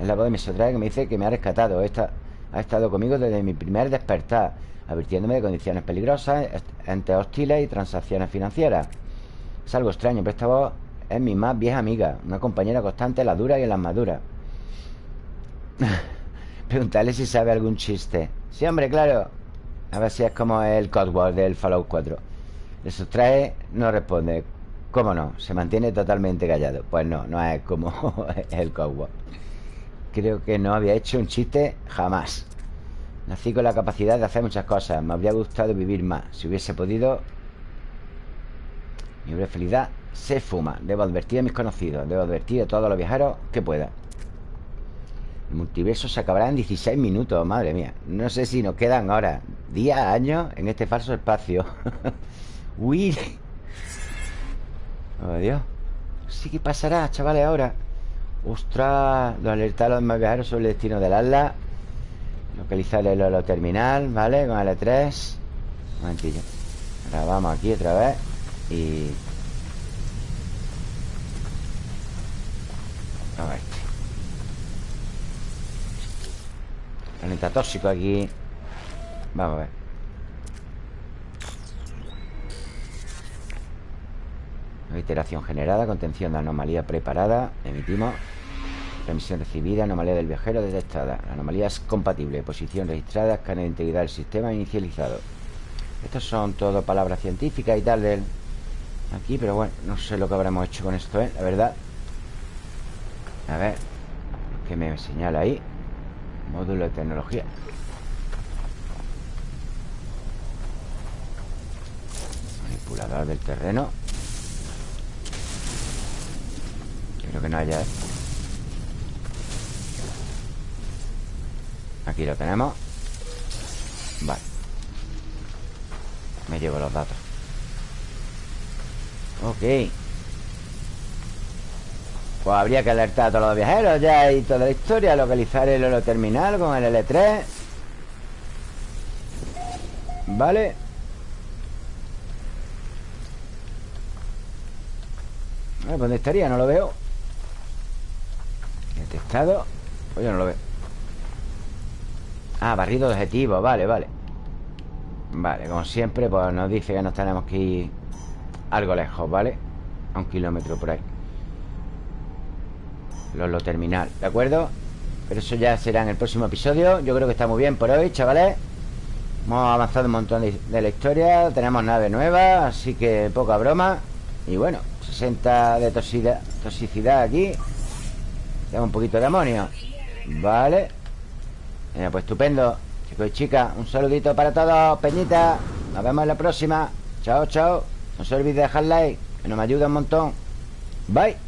Es la voz de mi que me dice que me ha rescatado. Esta, Ha estado conmigo desde mi primer despertar Advirtiéndome de condiciones peligrosas Entes hostiles y transacciones financieras. Es algo extraño, pero esta voz es mi más vieja amiga Una compañera constante en las duras y en las maduras Preguntarle si sabe algún chiste. Sí, hombre, claro. A ver si es como el Codewall del Fallout 4 Le sustrae, no responde. ¿Cómo no? Se mantiene totalmente callado. Pues no, no es como el Codewall Creo que no había hecho un chiste jamás. Nací con la capacidad de hacer muchas cosas. Me habría gustado vivir más. Si hubiese podido Mi felicidad se fuma. Debo advertir a mis conocidos Debo advertir a todos los viajeros que pueda. El multiverso se acabará en 16 minutos Madre mía. No sé si nos quedan ahora Días, años en este falso espacio. Uy Oh Dios. Sí que pasará, chavales, ahora. Ostras Los alerta a los demás viajeros sobre el destino del Atlas. Localizar el holo terminal ¿Vale? Con L3 Un momentillo. Ahora vamos aquí otra vez Y A ver Planeta tóxico aquí. Vamos a ver. Iteración generada Contención de anomalía preparada Emitimos. Remisión recibida Anomalía del viajero detectada. La anomalía es compatible. Posición registrada Escáner de integridad del sistema inicializado. Estas son todo palabras científicas y tal del Aquí, pero bueno No sé lo que habremos hecho con esto, ¿eh? La verdad a ver ¿Qué me señala ahí? Módulo de tecnología. Manipulador del terreno. Creo que no haya Aquí lo tenemos. Vale. Me llevo los datos. Ok Pues habría que alertar a todos los viajeros ya y toda la historia Localizar el holoterminal con el L3 Vale. ¿Dónde estaría? No lo veo. Detectado Pues yo no lo veo. Ah, barrido de objetivo. Vale, vale. Vale, como siempre Pues nos dice que nos tenemos que ir Algo lejos, ¿vale? A un kilómetro por ahí Lo terminal, ¿de acuerdo? Pero eso ya será en el próximo episodio. Yo creo que está muy bien por hoy, chavales. Hemos avanzado un montón de, la historia Tenemos nave nueva Así que poca broma. Y bueno, 60 de toxicidad, aquí. Tengo un poquito de amonio. Vale. Pues estupendo. Chicos y chicas, un saludito para todos Peñita, nos vemos en la próxima. Chao, chao. No se olvide de dejar like Que nos ayuda un montón. Bye